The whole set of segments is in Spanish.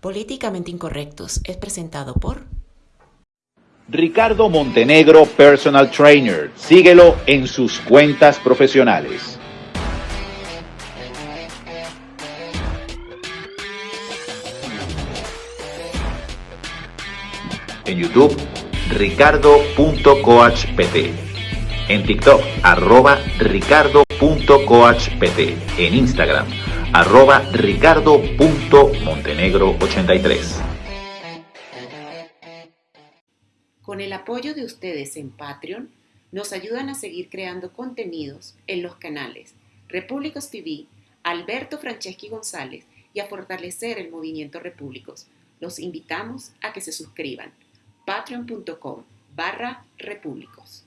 Políticamente Incorrectos es presentado por Ricardo Montenegro Personal Trainer. Síguelo en sus cuentas profesionales. En YouTube, ricardo.coachpt. En TikTok, arroba ricardo.coachpt. En Instagram, arroba ricardo.montenegro83. Con el apoyo de ustedes en Patreon, nos ayudan a seguir creando contenidos en los canales Repúblicos TV, Alberto Franceschi González y a fortalecer el movimiento Repúblicos. Los invitamos a que se suscriban. patreon.com barra repúblicos.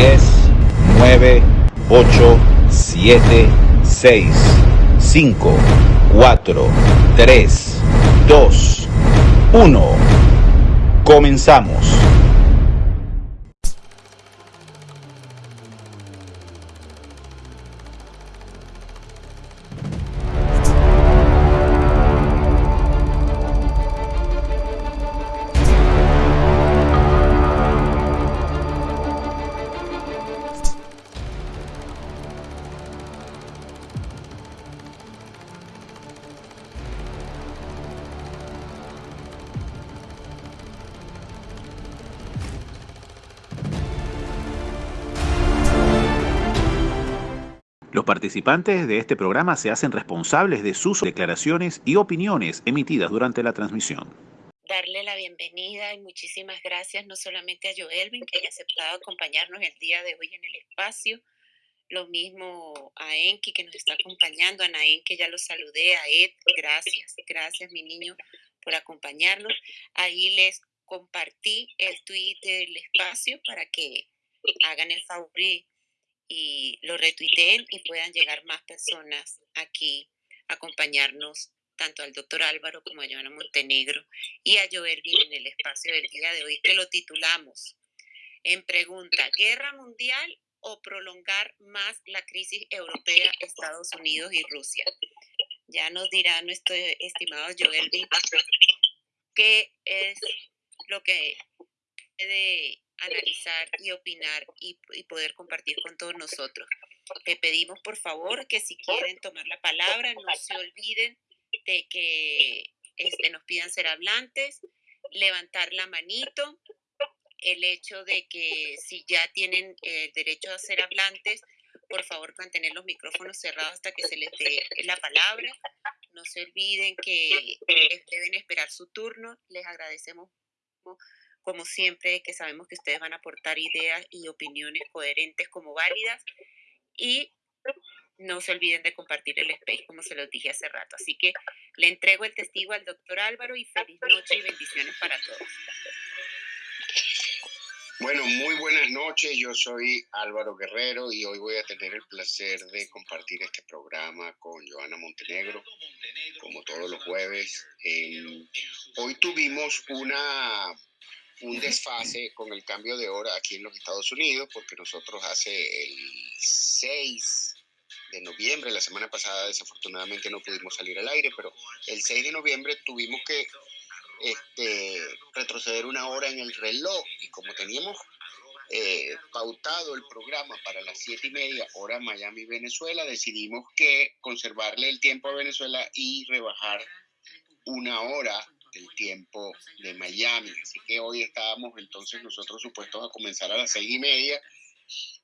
9, 8, 7, 6, 5, 4, 3, 2, 1. Comenzamos. Participantes de este programa se hacen responsables de sus declaraciones y opiniones emitidas durante la transmisión. Darle la bienvenida y muchísimas gracias no solamente a Joelvin, que haya aceptado acompañarnos el día de hoy en el espacio, lo mismo a Enki, que nos está acompañando, a Naén, que ya lo saludé, a Ed, gracias, gracias mi niño por acompañarnos. Ahí les compartí el tweet del espacio para que hagan el favor lo retuiteen y puedan llegar más personas aquí a acompañarnos, tanto al doctor Álvaro como a Joana Montenegro y a Joelvin en el espacio del día de hoy, que lo titulamos en pregunta, ¿guerra mundial o prolongar más la crisis europea, Estados Unidos y Rusia? Ya nos dirá nuestro estimado Joelvin qué es lo que puede analizar y opinar y, poder compartir con todos nosotros. Le pedimos por favor que si quieren tomar la palabra, no se olviden de que este, nos pidan ser hablantes, levantar la manito, el hecho de que si ya tienen el derecho a ser hablantes, por favor mantener los micrófonos cerrados hasta que se les dé la palabra. No se olviden que deben esperar su turno. Les agradecemos como siempre, que sabemos que ustedes van a aportar ideas y opiniones coherentes como válidas. Y no se olviden de compartir el space, como se los dije hace rato. Así que le entrego el testigo al doctor Álvaro y feliz noche y bendiciones para todos. Bueno, muy buenas noches. Yo soy Álvaro Guerrero y hoy voy a tener el placer de compartir este programa con Joana Montenegro, como todos los jueves. hoy tuvimos una un desfase con el cambio de hora aquí en los Estados Unidos, porque nosotros hace el 6 de noviembre, la semana pasada desafortunadamente no pudimos salir al aire, pero el 6 de noviembre tuvimos que este, retroceder una hora en el reloj y como teníamos eh, pautado el programa para las 7 y media hora Miami, Venezuela, decidimos que conservarle el tiempo a Venezuela y rebajar una hora el tiempo de Miami. Así que hoy estábamos entonces nosotros supuestos a comenzar a las seis y media.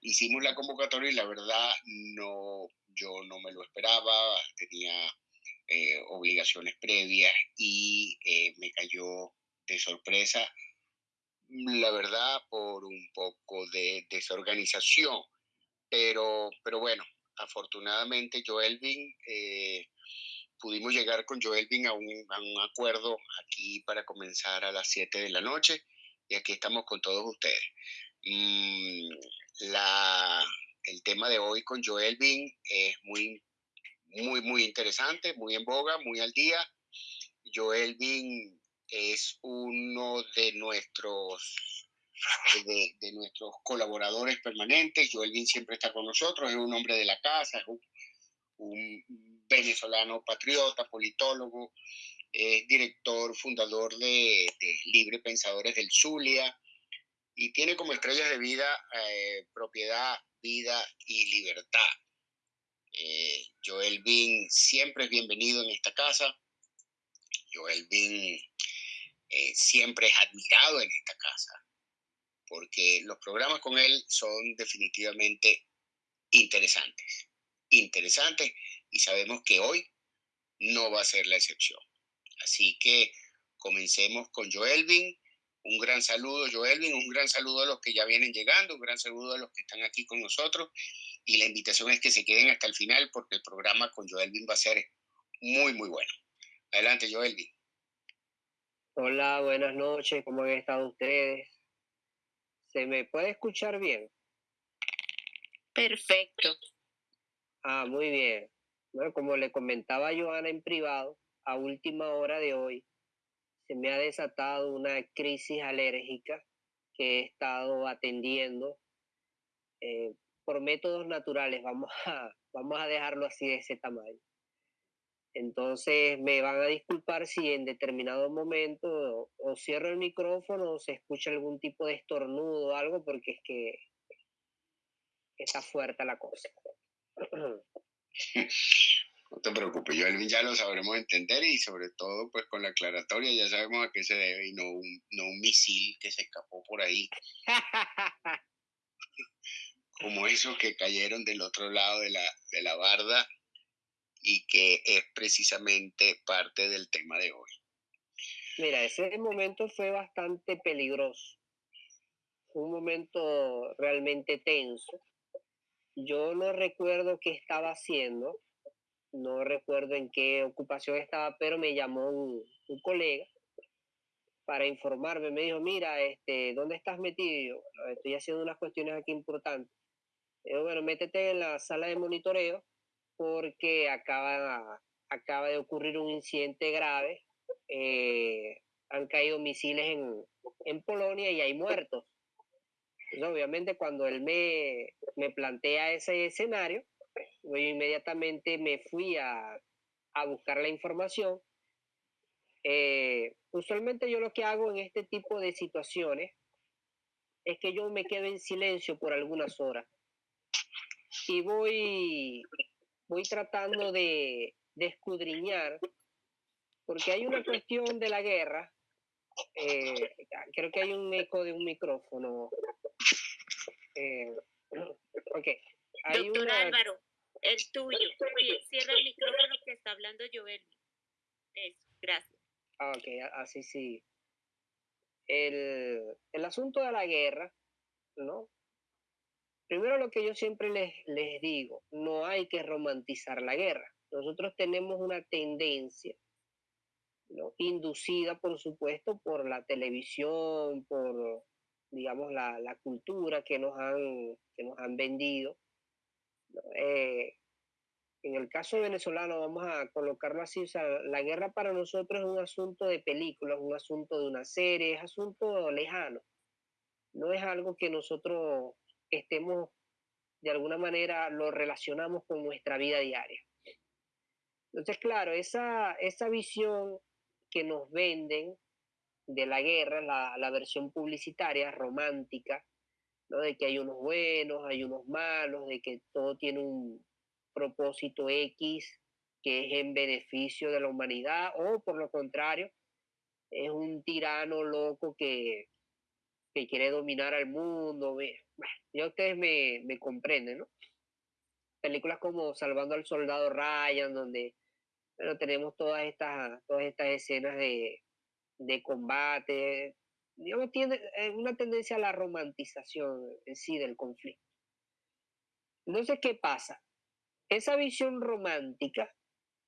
Hicimos la convocatoria y la verdad no, yo no me lo esperaba, tenía eh, obligaciones previas y eh, me cayó de sorpresa, la verdad, por un poco de desorganización. Pero, pero bueno, afortunadamente Joelvin eh, pudimos llegar con Joelvin a un, a un acuerdo aquí para comenzar a las 7 de la noche y aquí estamos con todos ustedes. Mm, la, el tema de hoy con Joel Bin es muy, muy, muy interesante, muy en boga, muy al día. Joel Bin es uno de nuestros, de, nuestros colaboradores permanentes. Joel Bin siempre está con nosotros, es un hombre de la casa, es un, venezolano patriota, politólogo, es director, fundador de, Libre Pensadores del Zulia y tiene como estrellas de vida eh, propiedad, vida y libertad. Eh, Joel Bin siempre es bienvenido en esta casa. Joel Bin eh, siempre es admirado en esta casa, porque los programas con él son definitivamente interesantes, interesantes, y sabemos que hoy no va a ser la excepción. Así que comencemos con Joelvin. Un gran saludo, Joelvin, un gran saludo a los que ya vienen llegando, un gran saludo a los que están aquí con nosotros. Y la invitación es que se queden hasta el final porque el programa con Joelvin va a ser muy, muy bueno. Adelante, Joelvin. Hola, buenas noches, ¿cómo han estado ustedes? ¿Se me puede escuchar bien? Perfecto. Ah, muy bien. Bueno, como le comentaba a Joana en privado, a última hora de hoy se me ha desatado una crisis alérgica que he estado atendiendo eh, por métodos naturales, vamos a, vamos a dejarlo así de ese tamaño. Entonces me van a disculpar si en determinado momento o, cierro el micrófono o se escucha algún tipo de estornudo o algo porque es que está fuerte la cosa. No te preocupes, yo ya lo sabremos entender y sobre todo pues con la aclaratoria ya sabemos a qué se debe y no un, no un misil que se escapó por ahí. Como esos que cayeron del otro lado de la, de la barda y que es precisamente parte del tema de hoy. Mira, ese momento fue bastante peligroso. Fue un momento realmente tenso. Yo no recuerdo qué estaba haciendo, no recuerdo en qué ocupación estaba, pero me llamó un, colega para informarme. Me dijo, mira, este, ¿dónde estás metido? estoy haciendo unas cuestiones aquí importantes. Digo, bueno, métete en la sala de monitoreo porque acaba, acaba de ocurrir un incidente grave. Eh, han caído misiles en, en Polonia y hay muertos. Obviamente cuando él me, me plantea ese escenario, yo inmediatamente me fui a, buscar la información. Eh, usualmente yo lo que hago en este tipo de situaciones es que yo me quedo en silencio por algunas horas y voy, voy tratando de, escudriñar, porque hay una cuestión de la guerra. Eh, creo que hay un eco de un micrófono. Eh, ok. Doctor Álvaro, el tuyo. Cierra el micrófono que está hablando Joel. Eso, gracias. Ah, ok, así sí. El, el asunto de la guerra, ¿no? Primero lo que yo siempre les, les digo, no hay que romantizar la guerra. Nosotros tenemos una tendencia, ¿no? inducida, por supuesto, por la televisión, por, digamos, la, la cultura que nos han, que nos han vendido, eh, en el caso venezolano, vamos a colocarlo así, o sea, la guerra para nosotros es un asunto de películas, un asunto de una serie, es asunto lejano. No es algo que nosotros estemos, de alguna manera, lo relacionamos con nuestra vida diaria. Entonces, claro, esa, esa visión que nos venden de la guerra, la, la versión publicitaria, romántica, de que hay unos buenos, hay unos malos, de que todo tiene un propósito X que es en beneficio de la humanidad o por lo contrario, es un tirano loco que, que quiere dominar al mundo. ya ustedes me, me comprenden, ¿no? Películas como Salvando al Soldado Ryan, donde bueno, tenemos todas estas, todas estas escenas de, de combate, digamos, tiene eh, una tendencia a la romantización en sí del conflicto. Entonces, ¿qué pasa? Esa visión romántica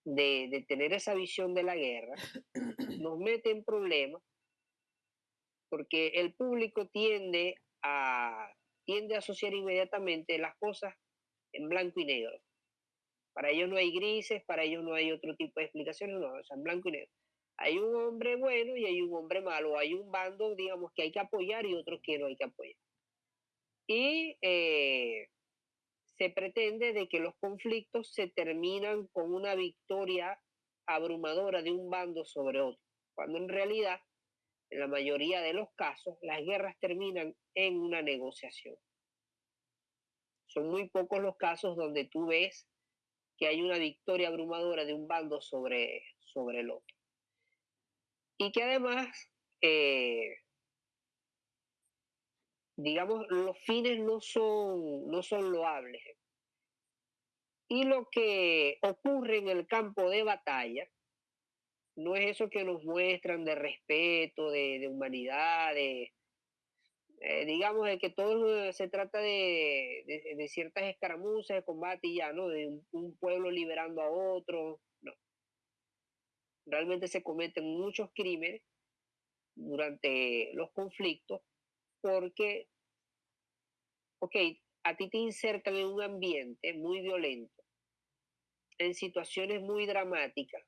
de, de tener esa visión de la guerra nos mete en problemas porque el público tiende a, tiende a asociar inmediatamente las cosas en blanco y negro. Para ellos no hay grises, para ellos no hay otro tipo de explicaciones, no, o sea, en blanco y negro. Hay un hombre bueno y hay un hombre malo, hay un bando, digamos, que hay que apoyar y otro que no hay que apoyar. Y eh, se pretende de que los conflictos se terminan con una victoria abrumadora de un bando sobre otro, cuando en realidad, en la mayoría de los casos, las guerras terminan en una negociación. Son muy pocos los casos donde tú ves que hay una victoria abrumadora de un bando sobre, sobre el otro. Y que además, eh, digamos, los fines no son, no son loables. Y lo que ocurre en el campo de batalla no es eso que nos muestran de respeto, de, humanidad, de, eh, digamos, de que todo se trata de, de, ciertas escaramuzas de combate ya, ¿no? De un, pueblo liberando a otro. Realmente se cometen muchos crímenes durante los conflictos porque, ok, a ti te insertan en un ambiente muy violento, en situaciones muy dramáticas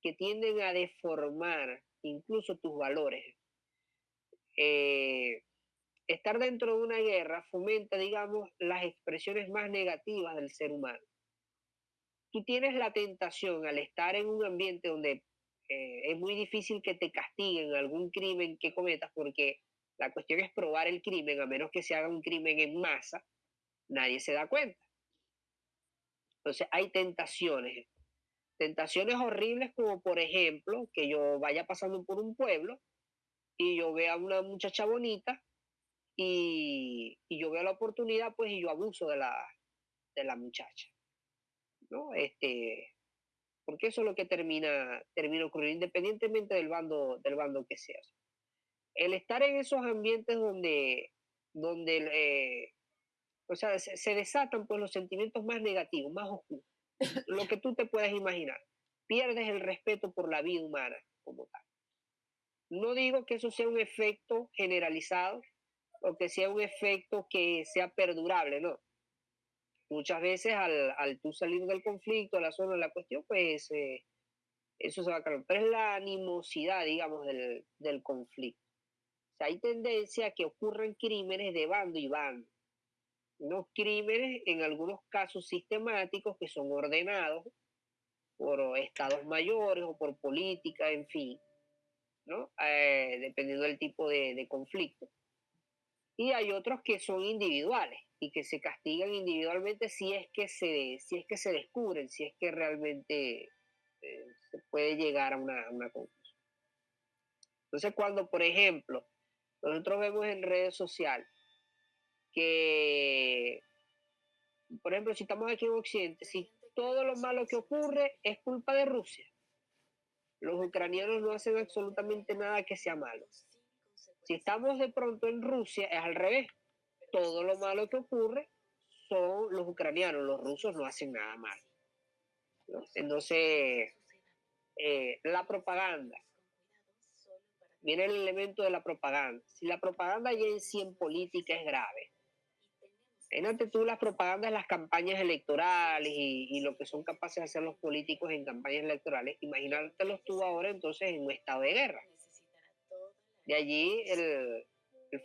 que tienden a deformar incluso tus valores. Eh, estar dentro de una guerra fomenta, digamos, las expresiones más negativas del ser humano. Tú tienes la tentación al estar en un ambiente donde eh, es muy difícil que te castiguen algún crimen que cometas porque la cuestión es probar el crimen, a menos que se haga un crimen en masa, nadie se da cuenta. Entonces hay tentaciones, tentaciones horribles como por ejemplo que yo vaya pasando por un pueblo y yo vea a una muchacha bonita y, yo veo la oportunidad, pues, y yo abuso de la, de la muchacha, ¿no? Este, porque eso es lo que termina, termina ocurriendo, independientemente del bando, del bando que seas. El estar en esos ambientes donde, donde eh, o sea, se, desatan pues, los sentimientos más negativos, más oscuros, lo que tú te puedas imaginar. Pierdes el respeto por la vida humana como tal. No digo que eso sea un efecto generalizado, o que sea un efecto que sea perdurable, ¿no? Muchas veces al, al tú salir del conflicto, la zona de la cuestión, pues eh, eso se va a cambiar. Pero es la animosidad, digamos, del, del conflicto. O sea, hay tendencia a que ocurran crímenes de bando y bando. Unos crímenes, en algunos casos sistemáticos, que son ordenados por estados mayores o por política, en fin, ¿no? Eh, dependiendo del tipo de conflicto y hay otros que son individuales y que se castigan individualmente si es que se, si es que se descubren, si es que realmente eh, se puede llegar a una, una conclusión. Entonces, cuando, por ejemplo, nosotros vemos en redes sociales que, por ejemplo, si estamos aquí en Occidente, si todo lo malo que ocurre es culpa de Rusia, los ucranianos no hacen absolutamente nada que sea malo. Si estamos de pronto en Rusia, es al revés. Todo lo malo que ocurre son los ucranianos, los rusos no hacen nada mal. Entonces, eh, la propaganda. Viene el elemento de la propaganda. Si la propaganda ya en sí en política es grave, imagínate tú las propagandas, las campañas electorales y, lo que son capaces de hacer los políticos en campañas electorales, imagínatelos tú ahora entonces en un estado de guerra. De allí el,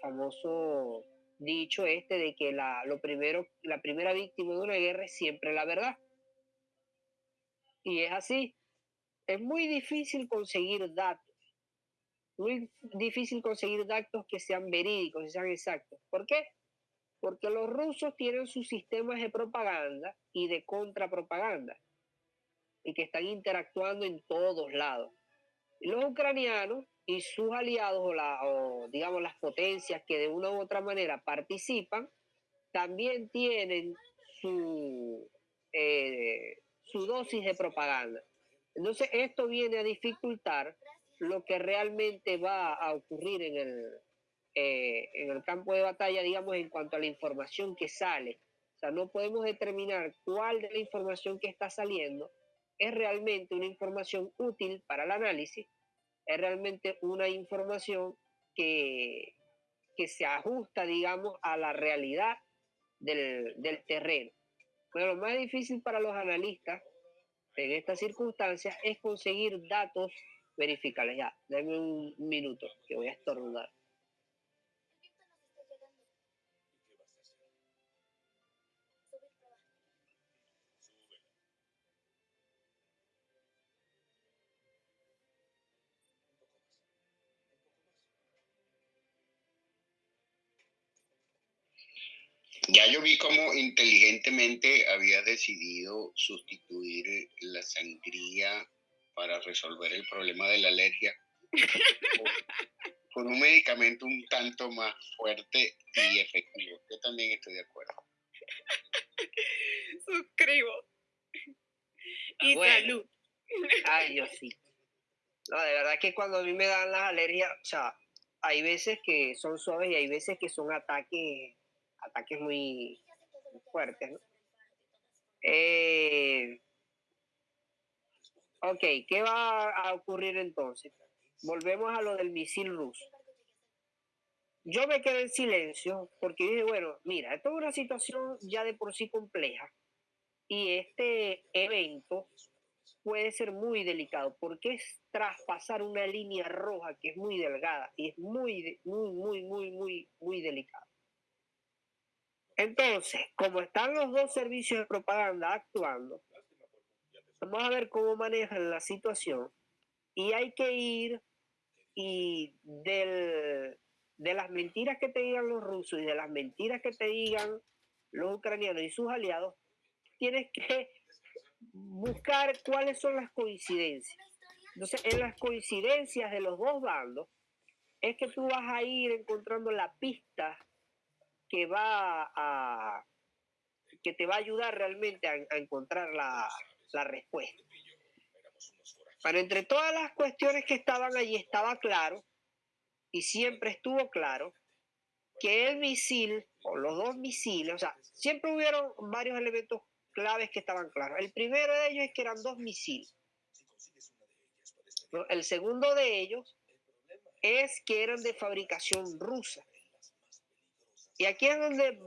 famoso dicho este de que la, lo primero, la primera víctima de una guerra es siempre la verdad. Y es así. Es muy difícil conseguir datos. Muy difícil conseguir datos que sean verídicos, que sean exactos. ¿Por qué? Porque los rusos tienen sus sistemas de propaganda y de contrapropaganda y que están interactuando en todos lados. Y los ucranianos y sus aliados o, la, digamos las potencias que de una u otra manera participan, también tienen su, eh, su dosis de propaganda. Entonces esto viene a dificultar lo que realmente va a ocurrir en el, eh, en el campo de batalla, digamos, en cuanto a la información que sale. O sea, no podemos determinar cuál de la información que está saliendo es realmente una información útil para el análisis es realmente una información que, que se ajusta, digamos, a la realidad del, del terreno. Bueno, lo más difícil para los analistas en estas circunstancias es conseguir datos verificables. Ya, denme un minuto que voy a estornudar. Ya yo vi cómo inteligentemente había decidido sustituir la sangría para resolver el problema de la alergia con un medicamento un tanto más fuerte y efectivo. Yo también estoy de acuerdo. Suscribo. Y salud. Ay, yo sí. No, de verdad que cuando a mí me dan las alergias, o sea, hay veces que son suaves y hay veces que son ataques ataques muy fuertes. Eh, ok, ¿qué va a ocurrir entonces? Volvemos a lo del misil ruso. Yo me quedé en silencio porque dije, bueno, mira, esto es una situación ya de por sí compleja y este evento puede ser muy delicado porque es traspasar una línea roja que es muy delgada y es muy, muy, muy, muy, muy, muy delicado. Entonces, como están los dos servicios de propaganda actuando, vamos a ver cómo manejan la situación y hay que ir y del, de las mentiras que te digan los rusos y de las mentiras que te digan los ucranianos y sus aliados, tienes que buscar cuáles son las coincidencias. Entonces, en las coincidencias de los dos bandos, es que tú vas a ir encontrando la pista que va a que te va a ayudar realmente a, encontrar la, la, respuesta. Pero entre todas las cuestiones que estaban allí estaba claro, y siempre estuvo claro, que el misil, o los dos misiles, o sea, siempre hubieron varios elementos claves que estaban claros. El primero de ellos es que eran dos misiles. El segundo de ellos es que eran de fabricación rusa. Y aquí es donde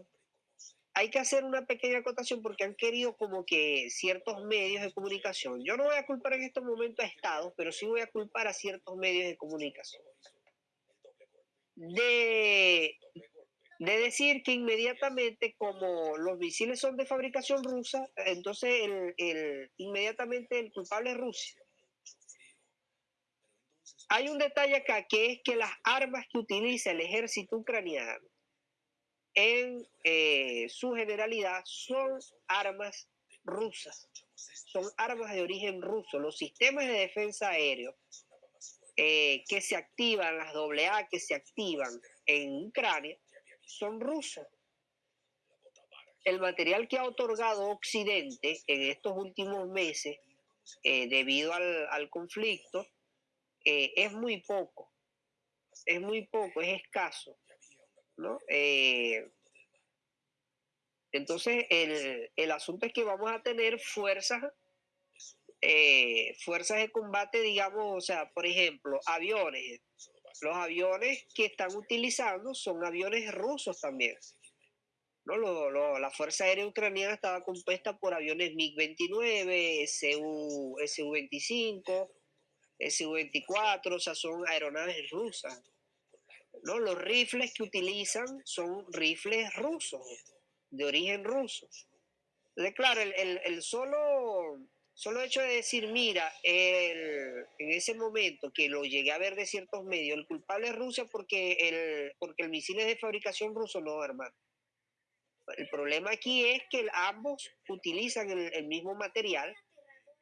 hay que hacer una pequeña acotación porque han querido como que ciertos medios de comunicación, yo no voy a culpar en estos momentos a Estados, pero sí voy a culpar a ciertos medios de comunicación, de, de decir que inmediatamente como los misiles son de fabricación rusa, entonces el, el, inmediatamente el culpable es Rusia. Hay un detalle acá que es que las armas que utiliza el ejército ucraniano en eh, su generalidad son armas rusas, son armas de origen ruso. Los sistemas de defensa aéreo eh, que se activan, las AA que se activan en Ucrania, son rusos. El material que ha otorgado Occidente en estos últimos meses, eh, debido al, al conflicto, es muy poco, es muy poco, es escaso. Eh, entonces, el, asunto es que vamos a tener fuerzas, eh, fuerzas de combate, digamos, o sea, por ejemplo, aviones. Los aviones que están utilizando son aviones rusos también. ¿no? la Fuerza Aérea Ucraniana estaba compuesta por aviones MiG-29, SU, SU-25, SU-24, o sea, son aeronaves rusas. ¿No? Los rifles que utilizan son rifles rusos, de origen ruso. Entonces, claro, el, solo, solo hecho de decir, mira, en ese momento que lo llegué a ver de ciertos medios, el culpable es Rusia porque el, porque el misil es de fabricación ruso, no, hermano. El problema aquí es que ambos utilizan el, el mismo material,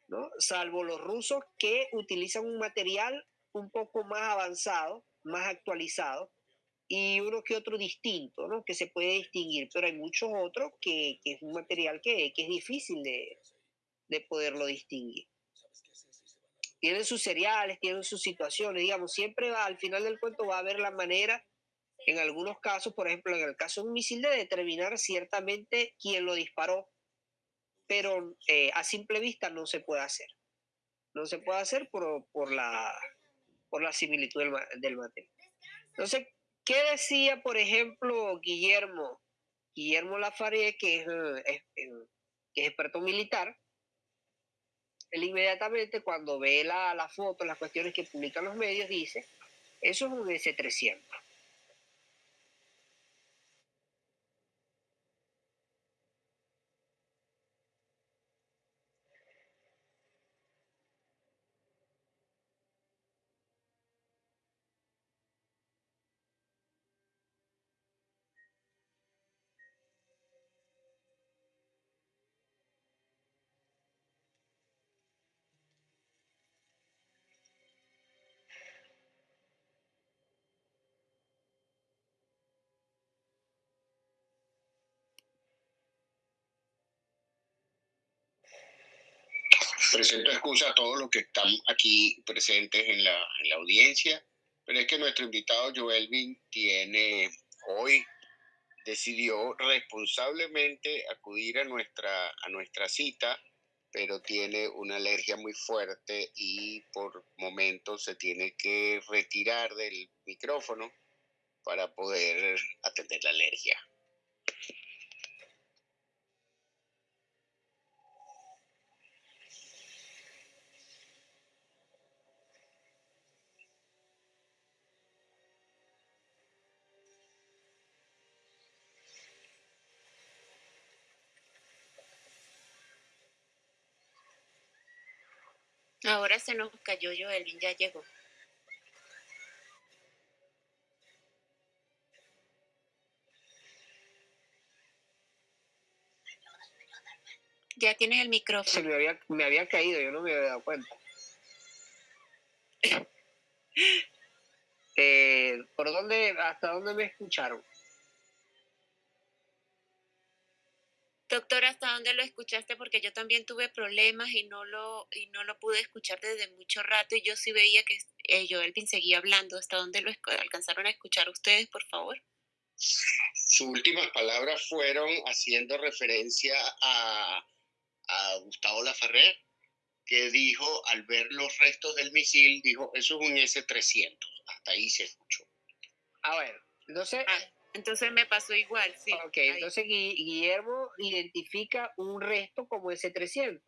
¿no? salvo los rusos que utilizan un material un poco más avanzado, más actualizado y uno que otro distinto, ¿no? Que se puede distinguir, pero hay muchos otros que, que es un material que, que es difícil de, de, poderlo distinguir. Tienen sus cereales, tienen sus situaciones, digamos, siempre va, al final del cuento va a haber la manera, en algunos casos, por ejemplo, en el caso de un misil, de determinar ciertamente quién lo disparó, pero eh, a simple vista no se puede hacer. No se puede hacer por, por la por la similitud del, del material. Entonces, ¿qué decía, por ejemplo, Guillermo? Guillermo Lafaré, que es, experto militar, él inmediatamente cuando ve la, la foto, las cuestiones que publican los medios, dice, eso es un S-300. Presento excusa a todos los que están aquí presentes en la, en la audiencia, pero es que nuestro invitado Joelvin tiene hoy decidió responsablemente acudir a nuestra, a nuestra cita, pero tiene una alergia muy fuerte y por momentos se tiene que retirar del micrófono para poder atender la alergia. Ahora se nos cayó Joelvin, ya llegó. Ya tienes el micrófono. Se me había, me había caído, yo no me había dado cuenta. Eh, ¿Por dónde, hasta dónde me escucharon? Doctor, ¿hasta dónde lo escuchaste? Porque yo también tuve problemas y no lo, y no lo pude escuchar desde mucho rato y yo sí veía que eh, Joelvin seguía hablando. ¿Hasta dónde lo alcanzaron a escuchar ustedes, por favor? Sus últimas palabras fueron haciendo referencia a, a Gustavo Lafarrer, que dijo, al ver los restos del misil, dijo, eso es un S-300. Hasta ahí se escuchó. A ver, entonces... Ah, entonces me pasó igual, sí. Ok, entonces Guillermo identifica un resto como ese 300.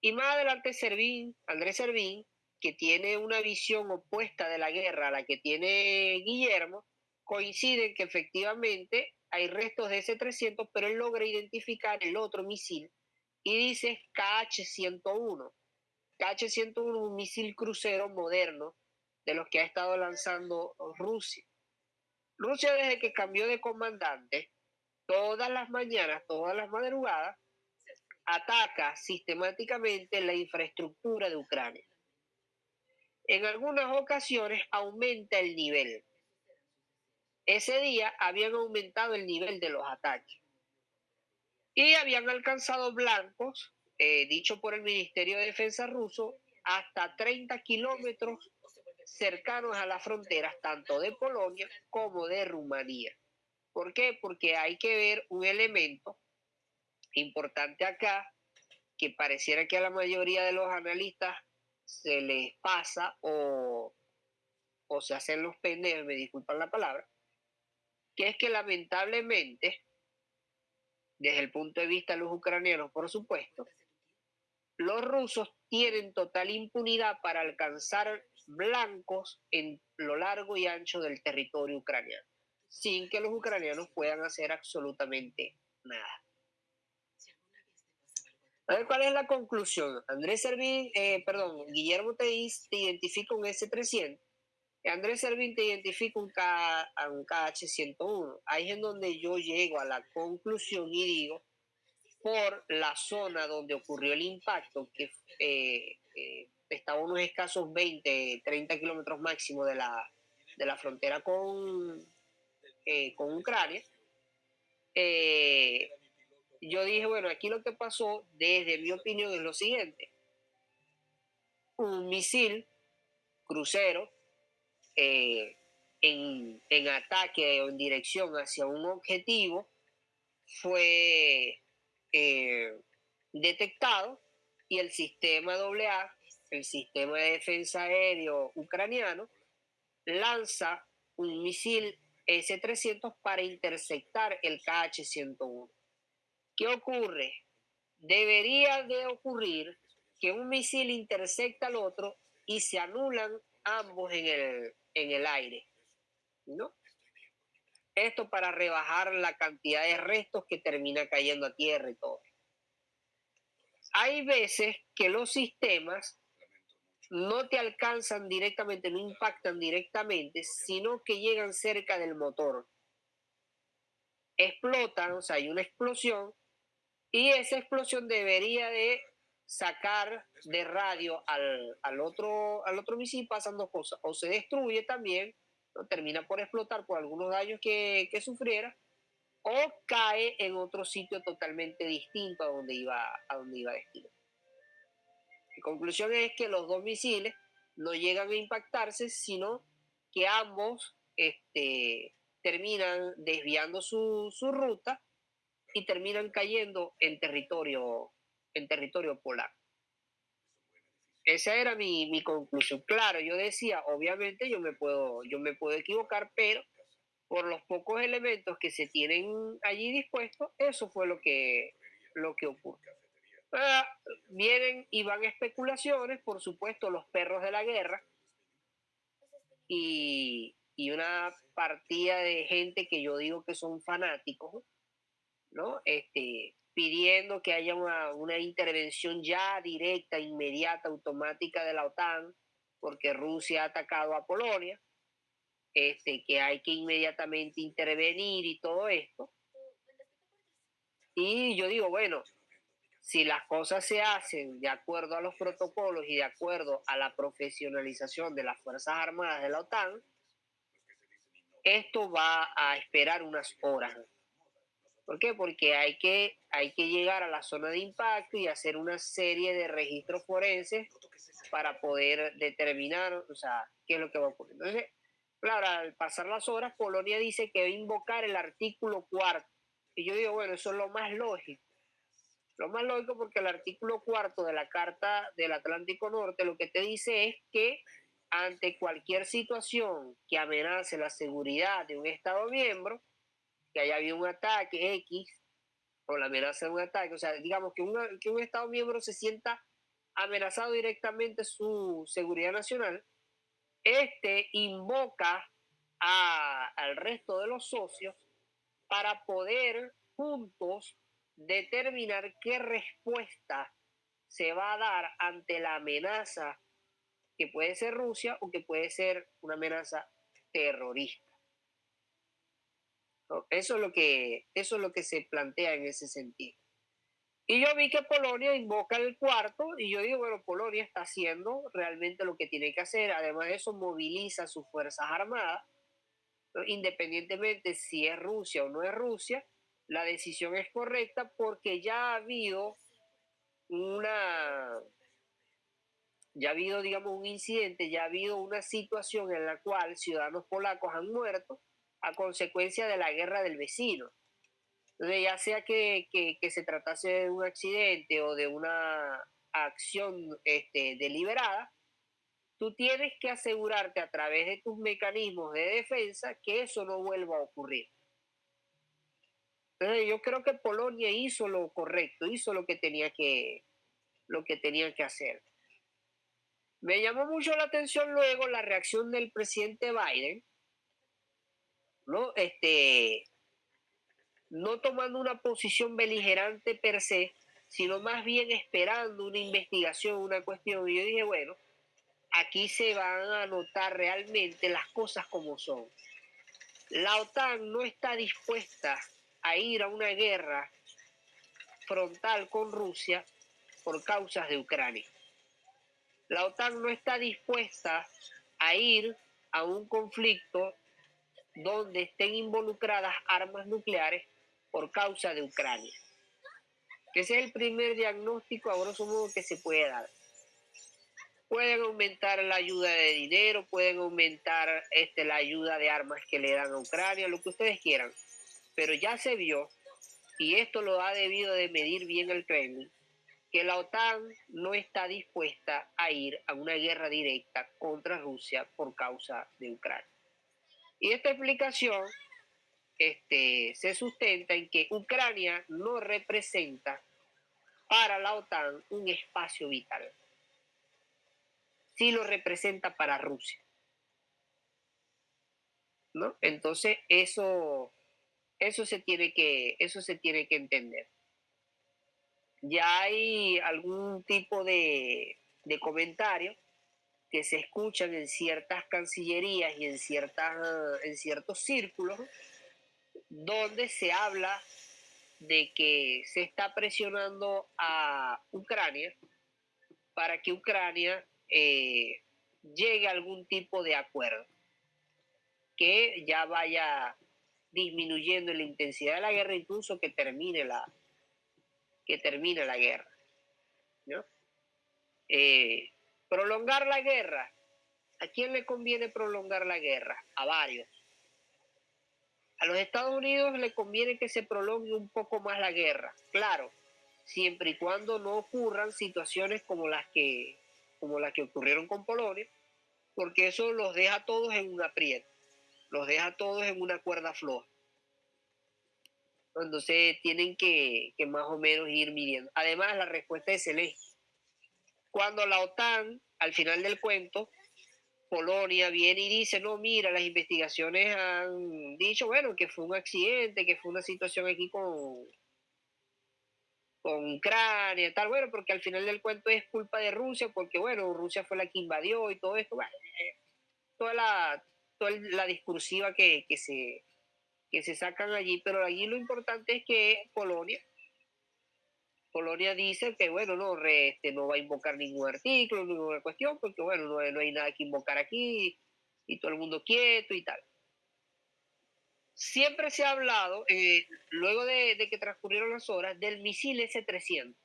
Y más adelante Servín, Andrés Servín, que tiene una visión opuesta de la guerra a la que tiene Guillermo, coinciden que efectivamente hay restos de ese 300, pero él logra identificar el otro misil y dice KH-101. KH-101 es un misil crucero moderno de los que ha estado lanzando Rusia. Rusia desde que cambió de comandante, todas las mañanas, todas las madrugadas, ataca sistemáticamente la infraestructura de Ucrania. En algunas ocasiones aumenta el nivel. Ese día habían aumentado el nivel de los ataques y habían alcanzado blancos, eh, dicho por el Ministerio de Defensa ruso, hasta 30 kilómetros cercanos a las fronteras tanto de Polonia como de Rumanía. ¿Por qué? Porque hay que ver un elemento importante acá que pareciera que a la mayoría de los analistas se les pasa o, o se hacen los pendejos, me disculpan la palabra, que es que lamentablemente, desde el punto de vista de los ucranianos, por supuesto, los rusos tienen total impunidad para alcanzar blancos en lo largo y ancho del territorio ucraniano, sin que los ucranianos puedan hacer absolutamente nada. A ver, ¿cuál es la conclusión? Andrés Servín, eh, perdón, Guillermo te, te identifica un S-300, Andrés Servín te identifica un, K, un KH-101. Ahí es en donde yo llego a la conclusión y digo, por la zona donde ocurrió el impacto, que eh, eh, estaba unos escasos 20, 30 kilómetros máximo de la, de la frontera con, eh, con Ucrania, eh, yo dije, bueno, aquí lo que pasó, desde mi opinión, es lo siguiente. Un misil crucero eh, en, en, ataque o en dirección hacia un objetivo fue detectado y el sistema AA el sistema de defensa aéreo ucraniano lanza un misil S-300 para interceptar el KH-101. ¿Qué ocurre? debería de ocurrir que un misil intersecta al otro y se anulan ambos en el, en el aire, ¿no? Esto para rebajar la cantidad de restos que termina cayendo a tierra y todo. Hay veces que los sistemas no te alcanzan directamente, no impactan directamente, sino que llegan cerca del motor. Explotan, o sea, hay una explosión y esa explosión debería de sacar de radio al, otro, al otro misil, pasan dos cosas. O se destruye también, termina por explotar por algunos daños que, que sufriera, o cae en otro sitio totalmente distinto a donde iba a donde iba destino. Conclusión es que los dos misiles no llegan a impactarse, sino que ambos este, terminan desviando su, su ruta y terminan cayendo en territorio, en territorio polar. Esa era mi, mi, conclusión. Claro, yo decía, obviamente yo me puedo, yo me puedo equivocar, pero por los pocos elementos que se tienen allí dispuestos, eso fue lo que, lo que ocurre. Ah, vienen y van especulaciones, por supuesto, los perros de la guerra y, y una partida de gente que yo digo que son fanáticos, ¿no? Este, pidiendo que haya una, una, intervención ya directa, inmediata, automática de la OTAN, porque Rusia ha atacado a Polonia, este, que hay que inmediatamente intervenir y todo esto. Y yo digo, bueno, si las cosas se hacen de acuerdo a los protocolos y de acuerdo a la profesionalización de las Fuerzas Armadas de la OTAN, esto va a esperar unas horas. ¿Por qué? Porque hay que, hay que llegar a la zona de impacto y hacer una serie de registros forenses para poder determinar, o sea, qué es lo que va a ocurrir. Entonces, claro, al pasar las horas, Polonia dice que va a invocar el artículo cuarto. Y yo digo, bueno, eso es lo más lógico. Lo más lógico porque el artículo cuarto de la Carta del Atlántico Norte lo que te dice es que ante cualquier situación que amenace la seguridad de un Estado miembro, que haya habido un ataque X o la amenaza de un ataque, o sea, digamos que, que un Estado miembro se sienta amenazado directamente su seguridad nacional, este invoca a, al resto de los socios para poder juntos determinar qué respuesta se va a dar ante la amenaza que puede ser Rusia o que puede ser una amenaza terrorista. Eso, es lo que, eso es lo que se plantea en ese sentido. Y yo vi que Polonia invoca el cuarto y yo digo, bueno, Polonia está haciendo realmente lo que tiene que hacer. Además de eso, moviliza sus fuerzas armadas, independientemente si es Rusia o no es Rusia, la decisión es correcta porque ya ha habido una, ya ha habido, digamos, un incidente, ya ha habido una situación en la cual ciudadanos polacos han muerto a consecuencia de la guerra del vecino. Ya sea que, que, se tratase de un accidente o de una acción este, deliberada, tú tienes que asegurarte a través de tus mecanismos de defensa que eso no vuelva a ocurrir. Entonces, yo creo que Polonia hizo lo correcto, hizo lo que tenía que, lo que, tenía que hacer. Me llamó mucho la atención luego la reacción del presidente Biden, ¿no? Este, no tomando una posición beligerante per se, sino más bien esperando una investigación, una cuestión. Y yo dije, bueno, aquí se van a notar realmente las cosas como son. La OTAN no está dispuesta a ir a una guerra frontal con Rusia por causas de Ucrania. La OTAN no está dispuesta a ir a un conflicto donde estén involucradas armas nucleares por causa de Ucrania. Ese es el primer diagnóstico, a grosso modo, que se puede dar. Pueden aumentar la ayuda de dinero, pueden aumentar este, la ayuda de armas que le dan a Ucrania, lo que ustedes quieran pero ya se vio, y esto lo ha debido de medir bien el Kremlin, que la OTAN no está dispuesta a ir a una guerra directa contra Rusia por causa de Ucrania. Y esta explicación este, se sustenta en que Ucrania no representa para la OTAN un espacio vital. Sí lo representa para Rusia. ¿No? Entonces, eso, eso, se tiene que, eso se tiene que entender. Ya hay algún tipo de, de comentario que se escuchan en ciertas cancillerías y en, ciertas, en ciertos círculos donde se habla de que se está presionando a Ucrania para que Ucrania eh, llegue a algún tipo de acuerdo que ya vaya disminuyendo la intensidad de la guerra, incluso que termine la, que termine la guerra. Eh, prolongar la guerra. ¿A quién le conviene prolongar la guerra? A varios. A los Estados Unidos le conviene que se prolongue un poco más la guerra, claro, siempre y cuando no ocurran situaciones como las que, como las que ocurrieron con Polonia, porque eso los deja a todos en un aprieto, los deja todos en una cuerda floja. Entonces tienen que, más o menos ir midiendo. Además, la respuesta es celeste. Cuando la OTAN, al final del cuento, Polonia viene y dice, no, mira, las investigaciones han dicho, bueno, que fue un accidente, que fue una situación aquí con, con Ucrania, tal, bueno, porque al final del cuento es culpa de Rusia, porque bueno, Rusia fue la que invadió y todo esto, toda la, toda la discursiva que, que, se, que se sacan allí, pero allí lo importante es que Polonia Polonia dice que, bueno, no, este, no va a invocar ningún artículo, ninguna cuestión, porque, bueno, no, hay nada que invocar aquí y todo el mundo quieto y tal. Siempre se ha hablado, eh, luego de, que transcurrieron las horas, del misil S-300,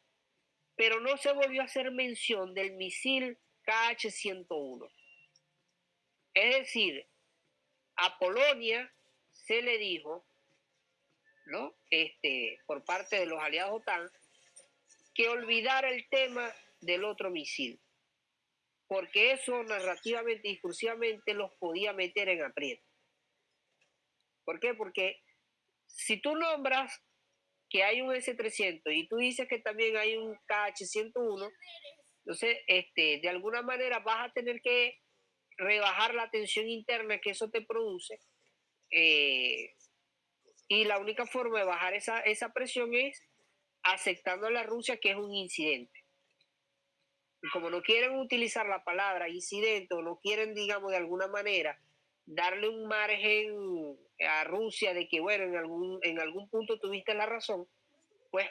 pero no se volvió a hacer mención del misil KH-101. Es decir, a Polonia se le dijo, ¿no? Este, por parte de los aliados OTAN, que olvidar el tema del otro misil, porque eso narrativamente, discursivamente los podía meter en aprieto. ¿Por qué? Porque si tú nombras que hay un S-300 y tú dices que también hay un KH-101, entonces, este, de alguna manera vas a tener que rebajar la tensión interna que eso te produce. Eh, y la única forma de bajar esa, esa presión es aceptando a la Rusia que es un incidente. Y como no quieren utilizar la palabra incidente o no quieren, digamos, de alguna manera darle un margen a Rusia de que, bueno, en algún, en algún punto tuviste la razón, pues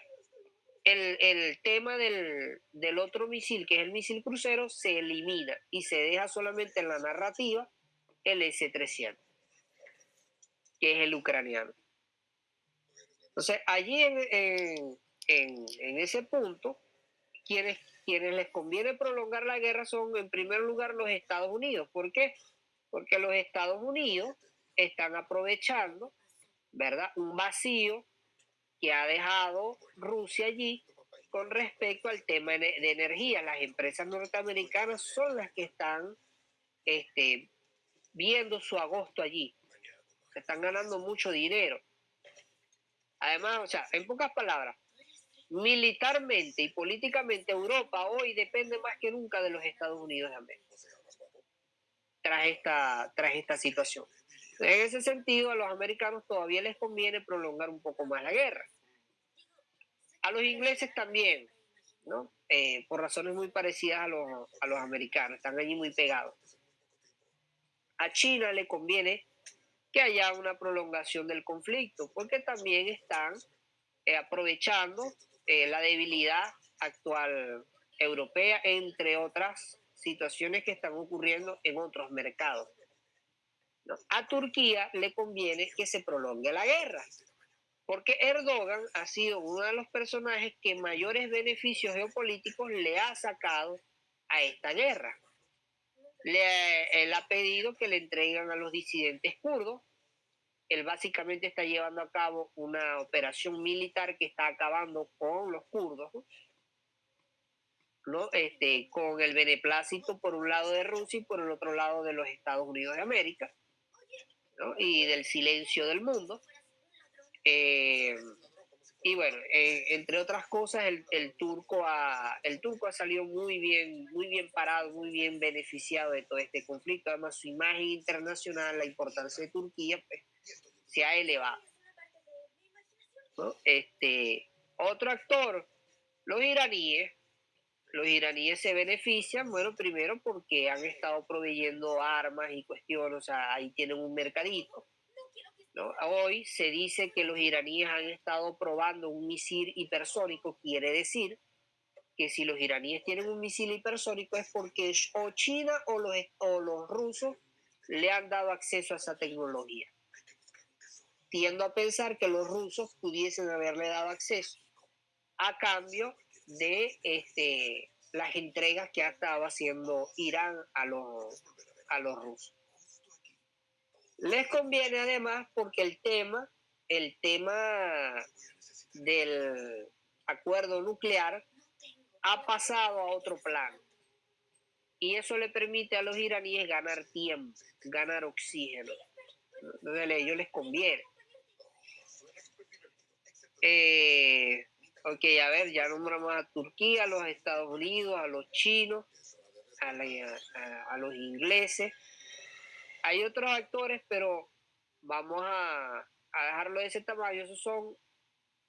el, tema del, otro misil, que es el misil crucero, se elimina y se deja solamente en la narrativa el S-300, que es el ucraniano. Entonces, allí en, en, ese punto, quienes, quienes les conviene prolongar la guerra son en primer lugar los Estados Unidos. ¿Por qué? Porque los Estados Unidos están aprovechando, ¿verdad? Un vacío que ha dejado Rusia allí con respecto al tema de energía. Las empresas norteamericanas son las que están este, viendo su agosto allí. están ganando mucho dinero. Además, o sea, en pocas palabras, militarmente y políticamente Europa hoy depende más que nunca de los Estados Unidos de América tras esta, tras esta situación. En ese sentido, a los americanos todavía les conviene prolongar un poco más la guerra. A los ingleses también. Eh, por razones muy parecidas a los, a los americanos, están allí muy pegados. A China le conviene que haya una prolongación del conflicto, porque también están eh, aprovechando eh, la debilidad actual europea, entre otras situaciones que están ocurriendo en otros mercados. A Turquía le conviene que se prolongue la guerra, porque Erdogan ha sido uno de los personajes que mayores beneficios geopolíticos le ha sacado a esta guerra. Le, él ha pedido que le entreguen a los disidentes kurdos él básicamente está llevando a cabo una operación militar que está acabando con los kurdos, ¿no? Este, con el beneplácito por un lado de Rusia y por el otro lado de los Estados Unidos de América, y del silencio del mundo. Eh, y bueno, eh, entre otras cosas, el, el, turco ha, el turco ha salido muy bien, muy bien parado, muy bien beneficiado de todo este conflicto. Además, su imagen internacional, la importancia de Turquía, pues, se ha elevado. Este, otro actor, los iraníes. Los iraníes se benefician, bueno, primero porque han estado proveyendo armas y cuestiones, o sea, ahí tienen un mercadito Hoy se dice que los iraníes han estado probando un misil hipersónico, quiere decir que si los iraníes tienen un misil hipersónico es porque o China o los, o los rusos le han dado acceso a esa tecnología. Tiendo a pensar que los rusos pudiesen haberle dado acceso a cambio de este, las entregas que ha estado haciendo Irán a los, a los rusos. Les conviene además porque el tema, el tema del acuerdo nuclear ha pasado a otro plano. Y eso le permite a los iraníes ganar tiempo, ganar oxígeno. A ellos les conviene. Eh, ok, a ver, ya nombramos a Turquía, a los Estados Unidos, a los chinos, a los ingleses. Hay otros actores, pero vamos a, dejarlo de ese tamaño. Esos son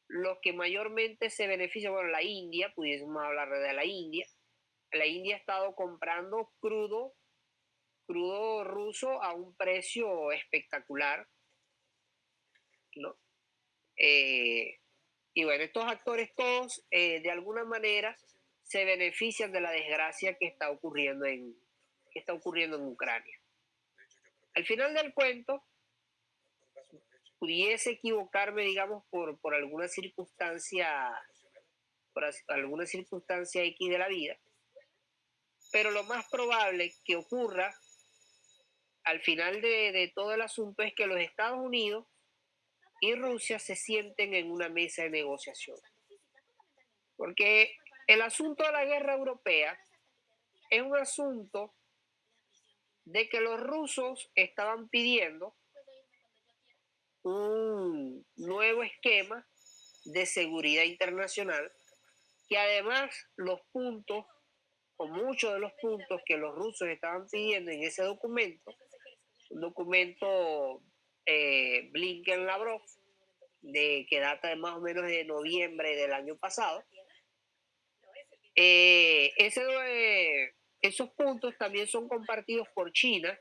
los que mayormente se benefician. Bueno, la India, pudiésemos hablar de la India. La India ha estado comprando crudo, crudo ruso a un precio espectacular. ¿no? Eh, y bueno, estos actores todos eh, de alguna manera se benefician de la desgracia que está ocurriendo en, que está ocurriendo en Ucrania. Al final del cuento, pudiese equivocarme, digamos, por, por alguna circunstancia, por alguna circunstancia X de la vida, pero lo más probable que ocurra al final de, de todo el asunto es que los Estados Unidos y Rusia se sienten en una mesa de negociación. Porque el asunto de la guerra europea es un asunto de que los rusos estaban pidiendo un nuevo esquema de seguridad internacional que además los puntos o muchos de los puntos que los rusos estaban pidiendo en ese documento, un documento eh, Blinken-Lavrov, de, que data de más o menos de noviembre del año pasado, eh, esos puntos también son compartidos por China,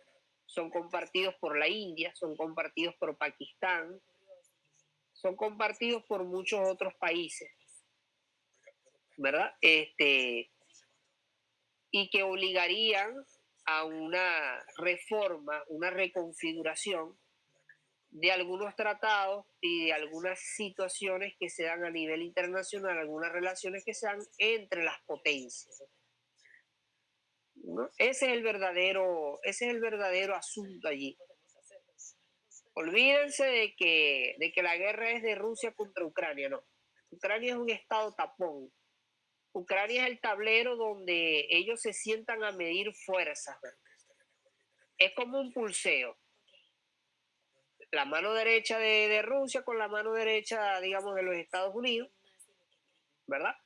son compartidos por la India, son compartidos por Pakistán, son compartidos por muchos otros países, ¿verdad? Este, y que obligarían a una reforma, una reconfiguración de algunos tratados y de algunas situaciones que se dan a nivel internacional, algunas relaciones que se dan entre las potencias. Ese es el verdadero, ese es el verdadero asunto allí. Olvídense de que, de que la guerra es de Rusia contra Ucrania, no. Ucrania es un estado tapón. Ucrania es el tablero donde ellos se sientan a medir fuerzas. Es como un pulseo. La mano derecha de, Rusia con la mano derecha, digamos, de los Estados Unidos, ¿verdad?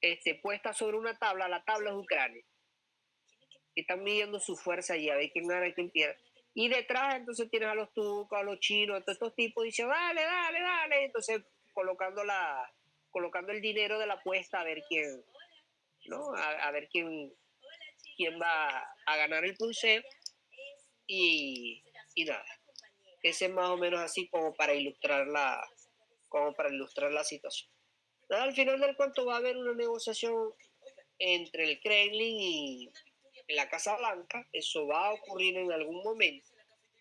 Este, puesta sobre una tabla, la tabla es Ucrania están midiendo su fuerza allí, a ver quién gana y quién pierde. Y detrás entonces tienes a los turcos, a los chinos, a todos estos tipos, dicen, dale, dale, dale. Entonces colocando, la, colocando el dinero de la apuesta a ver quién, ¿no? A, ver quién, quién va a ganar el pulseo. Y, y nada, ese es más o menos así como para ilustrar la, como para ilustrar la situación. Al final del cuento va a haber una negociación entre el Kremlin y, la Casa Blanca, eso va a ocurrir en algún momento.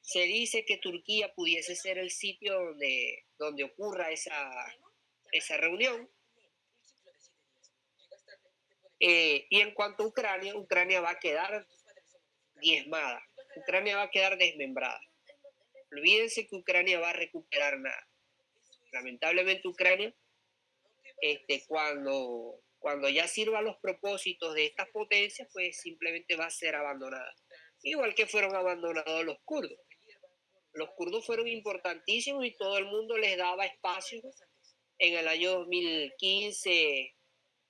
Se dice que Turquía pudiese ser el sitio donde, donde ocurra esa, esa reunión. Eh, y en cuanto a Ucrania, Ucrania va a quedar diezmada, Ucrania va a quedar desmembrada. Olvídense que Ucrania va a recuperar nada. Lamentablemente Ucrania, este, cuando cuando ya sirva los propósitos de estas potencias, pues simplemente va a ser abandonada. Igual que fueron abandonados los kurdos. Los kurdos fueron importantísimos y todo el mundo les daba espacio en el año 2015,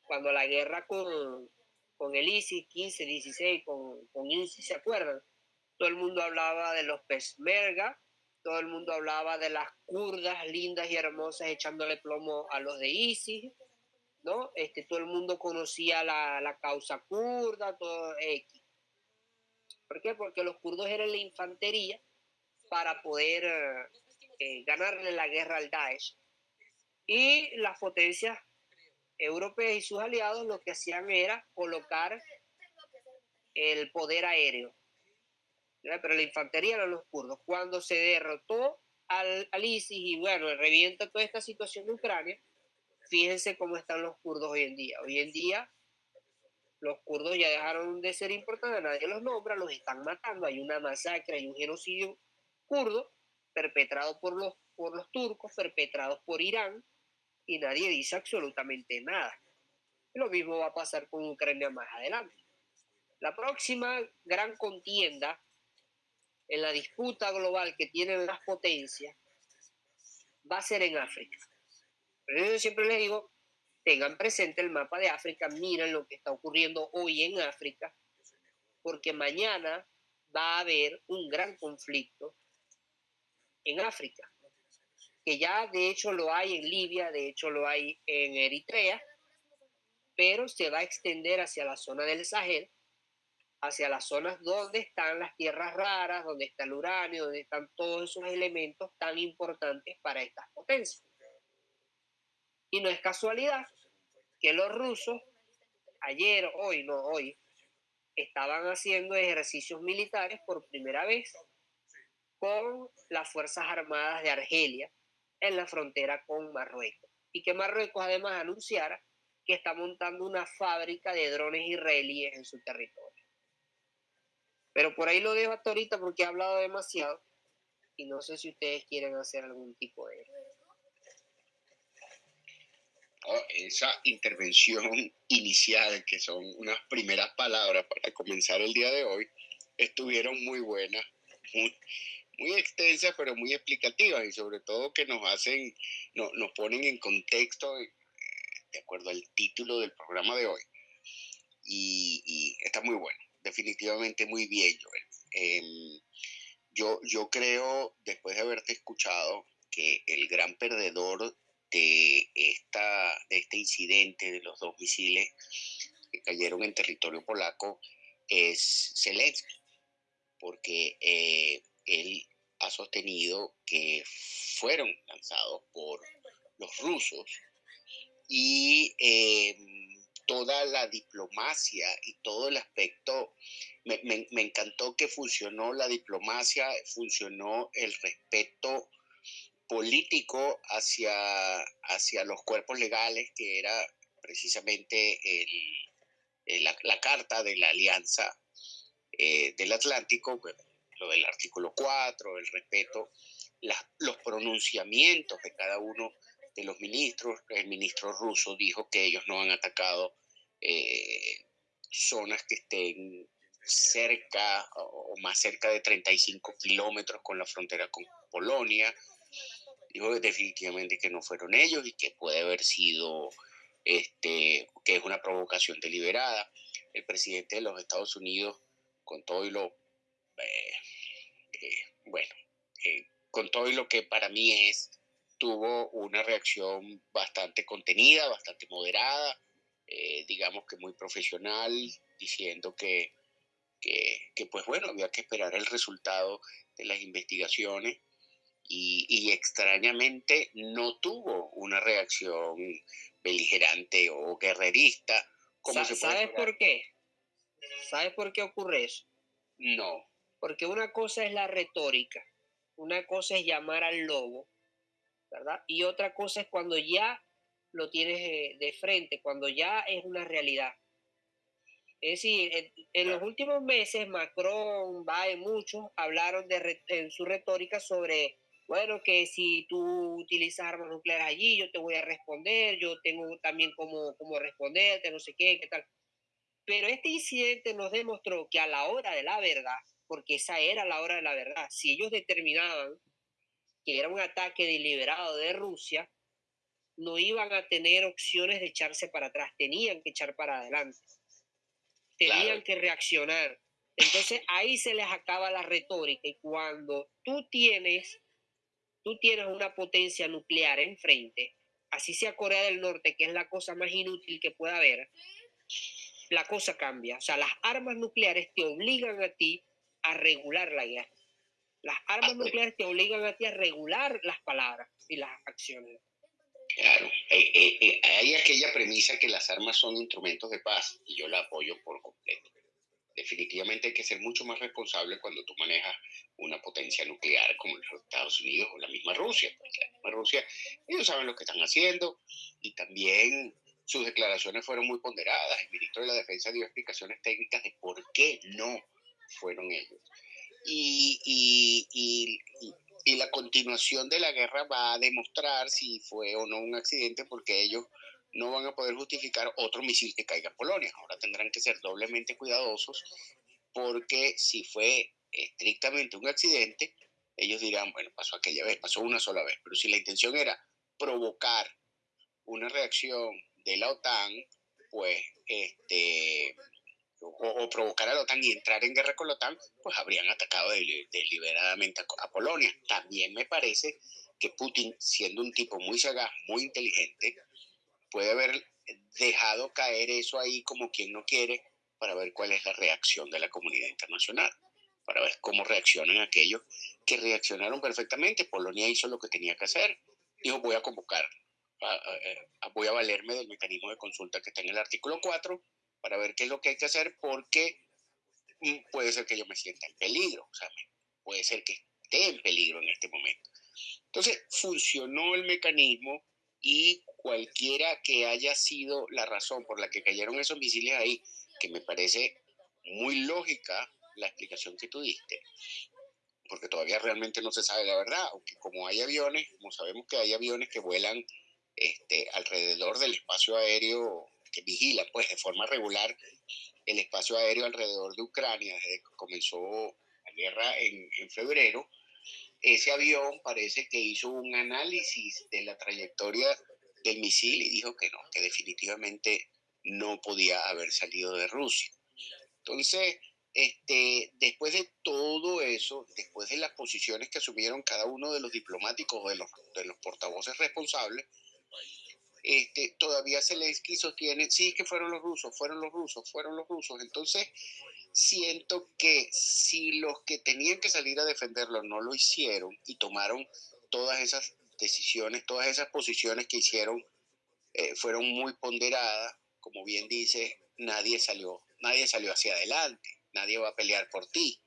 cuando la guerra con, con el ISIS, 15, 16, con, con ISIS, ¿se acuerdan? Todo el mundo hablaba de los Peshmerga, todo el mundo hablaba de las kurdas lindas y hermosas echándole plomo a los de ISIS, ¿no? Este, todo el mundo conocía la, la causa kurda, todo X. ¿Por qué? Porque los kurdos eran la infantería para poder eh, ganarle la guerra al Daesh. Y las potencias europeas y sus aliados lo que hacían era colocar el poder aéreo. Pero la infantería eran los kurdos. Cuando se derrotó al, ISIS y bueno, revienta toda esta situación de Ucrania, fíjense cómo están los kurdos hoy en día. Hoy en día los kurdos ya dejaron de ser importantes, nadie los nombra, los están matando, hay una masacre, hay un genocidio kurdo perpetrado por los, por los turcos, perpetrados por Irán, y nadie dice absolutamente nada. Lo mismo va a pasar con Ucrania más adelante. La próxima gran contienda en la disputa global que tienen las potencias va a ser en África. Pero yo siempre les digo, tengan presente el mapa de África, miren lo que está ocurriendo hoy en África, porque mañana va a haber un gran conflicto en África, que ya de hecho lo hay en Libia, de hecho lo hay en Eritrea, pero se va a extender hacia la zona del Sahel, hacia las zonas donde están las tierras raras, donde está el uranio, donde están todos esos elementos tan importantes para estas potencias. Y no es casualidad que los rusos, ayer, hoy, no hoy, estaban haciendo ejercicios militares por primera vez con las Fuerzas Armadas de Argelia en la frontera con Marruecos. Y que Marruecos además anunciara que está montando una fábrica de drones israelíes en su territorio. Pero por ahí lo dejo hasta ahorita porque he hablado demasiado y no sé si ustedes quieren hacer algún tipo de esa intervención inicial, que son unas primeras palabras para comenzar el día de hoy, estuvieron muy buenas, muy, muy extensas, pero muy explicativas y sobre todo que nos hacen, no, nos ponen en contexto eh, de acuerdo al título del programa de hoy. Y, está muy bueno, definitivamente muy bien, Joel. Em, yo, yo creo, después de haberte escuchado, que el gran perdedor de, esta, de este incidente de los dos misiles que cayeron en territorio polaco es Zelensky, porque eh, él ha sostenido que fueron lanzados por los rusos y em, toda la diplomacia y todo el aspecto, me, me, encantó que funcionó la diplomacia, funcionó el respeto político hacia, hacia los cuerpos legales, que era precisamente el, la, carta de la Alianza eh, del Atlántico, lo del artículo 4, el respeto, los pronunciamientos de cada uno de los ministros. El ministro ruso dijo que ellos no han atacado eh, zonas que estén cerca o más cerca de 35 kilómetros con la frontera con Polonia dijo definitivamente que no fueron ellos y que puede haber sido, este, que es una provocación deliberada. El presidente de los Estados Unidos, con todo y lo, eh, eh, bueno, con todo y lo que para mí es, tuvo una reacción bastante contenida, bastante moderada, digamos que muy profesional, diciendo que, que, que, pues bueno, había que esperar el resultado de las investigaciones y, extrañamente no tuvo una reacción beligerante o guerrerista. Como ¿Sabes por qué? ¿Sabes por qué ocurre eso? No. Porque una cosa es la retórica, una cosa es llamar al lobo, ¿verdad? Y otra cosa es cuando ya lo tienes eh, de frente, cuando ya es una realidad. Es decir, en, los últimos meses Macron, va muchos hablaron de, en su retórica sobre bueno, que si tú utilizas armas nucleares allí, yo te voy a responder, yo tengo también cómo, cómo responderte, no sé qué, qué tal. Pero este incidente nos demostró que a la hora de la verdad, porque esa era la hora de la verdad, si ellos determinaban que era un ataque deliberado de Rusia, no iban a tener opciones de echarse para atrás, tenían que echar para adelante, tenían que reaccionar. Entonces ahí se les acaba la retórica y cuando tú tienes, tú tienes una potencia nuclear enfrente, así sea Corea del Norte, que es la cosa más inútil que pueda haber, la cosa cambia. O sea, las armas nucleares te obligan a ti a regular la guerra. Las armas nucleares te obligan a ti a regular las palabras y las acciones. Claro, eh, eh, eh, hay aquella premisa que las armas son instrumentos de paz y yo la apoyo por completo. Definitivamente hay que ser mucho más responsable cuando tú manejas una potencia nuclear como los Estados Unidos o la misma Rusia. Porque la misma Rusia, ellos saben lo que están haciendo y también sus declaraciones fueron muy ponderadas. El ministro de la Defensa dio explicaciones técnicas de por qué no fueron ellos. Y, y, y, la continuación de la guerra va a demostrar si fue o no un accidente porque ellos no van a poder justificar otro misil que caiga en Polonia. Ahora tendrán que ser doblemente cuidadosos porque si fue estrictamente un accidente, ellos dirán, bueno, pasó aquella vez, pasó una sola vez, pero si la intención era provocar una reacción de la OTAN, pues, este, o, provocar a la OTAN y entrar en guerra con la OTAN, pues habrían atacado deliberadamente a Polonia. También me parece que Putin, siendo un tipo muy sagaz, muy inteligente, puede haber dejado caer eso ahí como quien no quiere para ver cuál es la reacción de la comunidad internacional, para ver cómo reaccionan aquellos que reaccionaron perfectamente. Polonia hizo lo que tenía que hacer, dijo voy a convocar, voy a valerme del mecanismo de consulta que está en el artículo 4 para ver qué es lo que hay que hacer porque puede ser que yo me sienta en peligro, o sea, puede ser que esté en peligro en este momento. Entonces, funcionó el mecanismo y cualquiera que haya sido la razón por la que cayeron esos misiles ahí, que me parece muy lógica la explicación que tú diste, porque todavía realmente no se sabe la verdad, aunque como hay aviones, como sabemos que hay aviones que vuelan este, alrededor del espacio aéreo, que vigilan pues de forma regular el espacio aéreo alrededor de Ucrania desde que comenzó la guerra en, en febrero, ese avión parece que hizo un análisis de la trayectoria del misil y dijo que no, que definitivamente no podía haber salido de Rusia. Entonces, este, después de todo eso, después de las posiciones que asumieron cada uno de los diplomáticos o de los, de los portavoces responsables, este, todavía Zelensky sostiene, sí, que fueron los rusos, fueron los rusos, fueron los rusos. Entonces, siento que si los que tenían que salir a defenderlo no lo hicieron y tomaron todas esas decisiones, todas esas posiciones que hicieron eh, fueron muy ponderadas, como bien dice, nadie salió, nadie salió hacia adelante, nadie va a pelear por ti.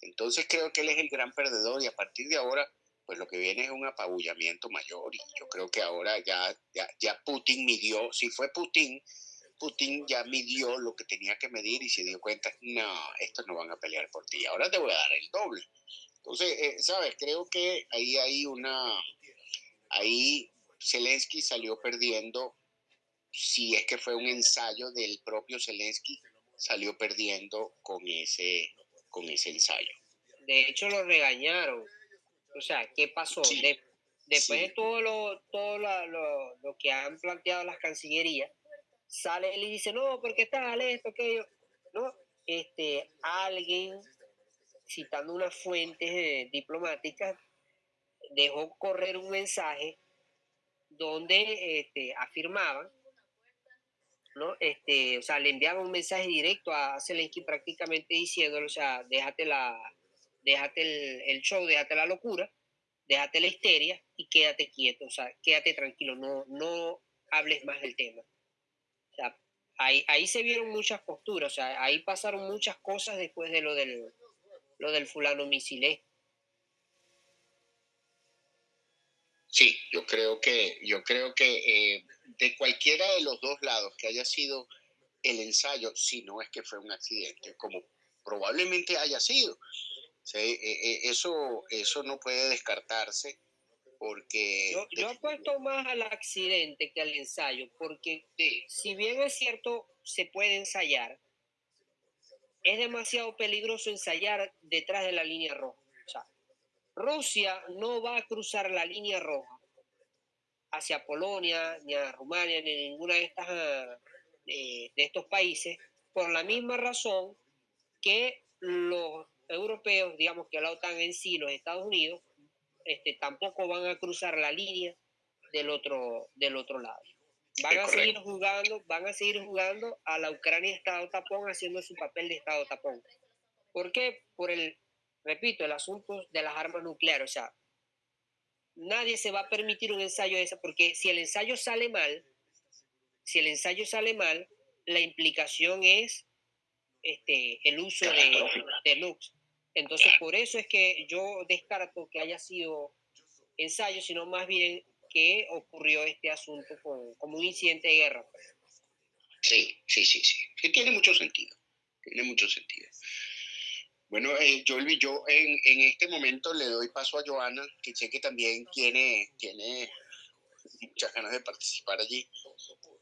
Entonces creo que él es el gran perdedor y a partir de ahora, pues lo que viene es un apabullamiento mayor y yo creo que ahora ya, ya, ya Putin midió, si fue Putin, Putin ya midió lo que tenía que medir y se dio cuenta, no, estos no van a pelear por ti, ahora te voy a dar el doble. Entonces, eh, ¿sabes? Creo que ahí hay una, ahí Zelensky salió perdiendo, si es que fue un ensayo del propio Zelensky, salió perdiendo con ese, con ese ensayo. De hecho, lo regañaron. O sea, ¿qué pasó? después de todo, lo, todo lo, lo que han planteado las cancillerías, sale él y dice, no, porque tal, esto, aquello. No, este, alguien, citando unas fuentes eh, diplomáticas, dejó correr un mensaje donde este, afirmaban, ¿no? Este, o sea, le enviaban un mensaje directo a Zelensky prácticamente diciéndole, o sea, déjate, la, déjate el, el show, déjate la locura, déjate la histeria y quédate quieto, o sea, quédate tranquilo, no, no hables más del tema ahí, ahí se vieron muchas posturas, o sea, ahí pasaron muchas cosas después de lo del, lo del fulano misilé. Sí, yo creo que, yo creo que eh, de cualquiera de los dos lados que haya sido el ensayo, si no es que fue un accidente, como probablemente haya sido, eh, eh, eso, eso no puede descartarse porque... Yo, yo apuesto más al accidente que al ensayo, porque si bien es cierto, se puede ensayar, es demasiado peligroso ensayar detrás de la línea roja. O sea, Rusia no va a cruzar la línea roja hacia Polonia, ni a Rumania, ni a ninguna de, estas, de estos países, por la misma razón que los europeos, digamos que la OTAN en sí, los Estados Unidos, este, tampoco van a cruzar la línea del otro, del otro lado. Van a seguir jugando, van a seguir jugando a la Ucrania Estado tapón, haciendo su papel de Estado tapón. ¿Por qué? Por el, repito, el asunto de las armas nucleares. O sea, nadie se va a permitir un ensayo de esa, porque si el ensayo sale mal, si el ensayo sale mal, la implicación es este, el uso de, de Lux. Entonces, por eso es que yo descarto que haya sido ensayo, sino más bien que ocurrió este asunto como un incidente de guerra. Sí, sí, sí, sí. tiene mucho sentido. Tiene mucho sentido. Bueno, eh, yo, yo en, en, este momento le doy paso a Joana, que sé que también tiene, tiene muchas ganas de participar allí.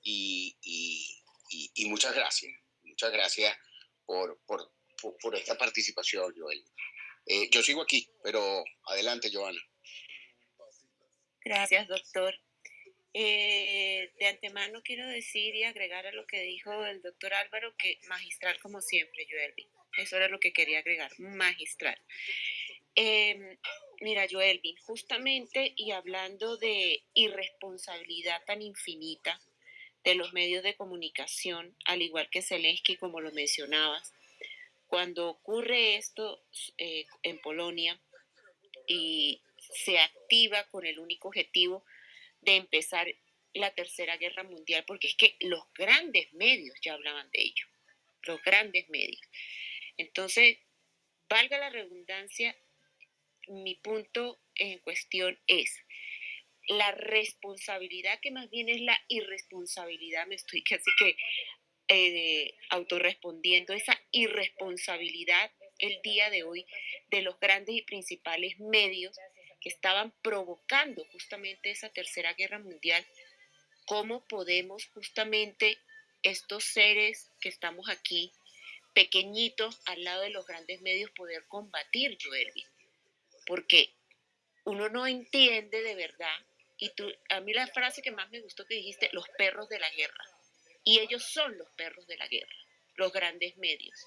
Y, y, y, muchas gracias. Muchas gracias por, por, por, esta participación, Joel. Eh, yo sigo aquí, pero adelante, Joana. Gracias, doctor. Eh, de antemano quiero decir y agregar a lo que dijo el doctor Álvaro que magistral como siempre, Joelvin. Eso era lo que quería agregar, magistral. Em, mira, Joelvin, justamente y hablando de irresponsabilidad tan infinita de los medios de comunicación, al igual que Zelensky, como lo mencionabas, cuando ocurre esto eh, en Polonia y se activa con el único objetivo de empezar la Tercera Guerra Mundial, porque es que los grandes medios ya hablaban de ello, los grandes medios. Entonces, valga la redundancia, mi punto en cuestión es la responsabilidad, que más bien es la irresponsabilidad, me estoy casi que eh, autorrespondiendo, esa irresponsabilidad el día de hoy de los grandes y principales medios estaban provocando justamente esa tercera guerra mundial, cómo podemos justamente estos seres que estamos aquí, pequeñitos al lado de los grandes medios, poder combatir, Joelvin. Porque uno no entiende de verdad, y tú, a mí la frase que más me gustó que dijiste, los perros de la guerra. Y ellos son los perros de la guerra, los grandes medios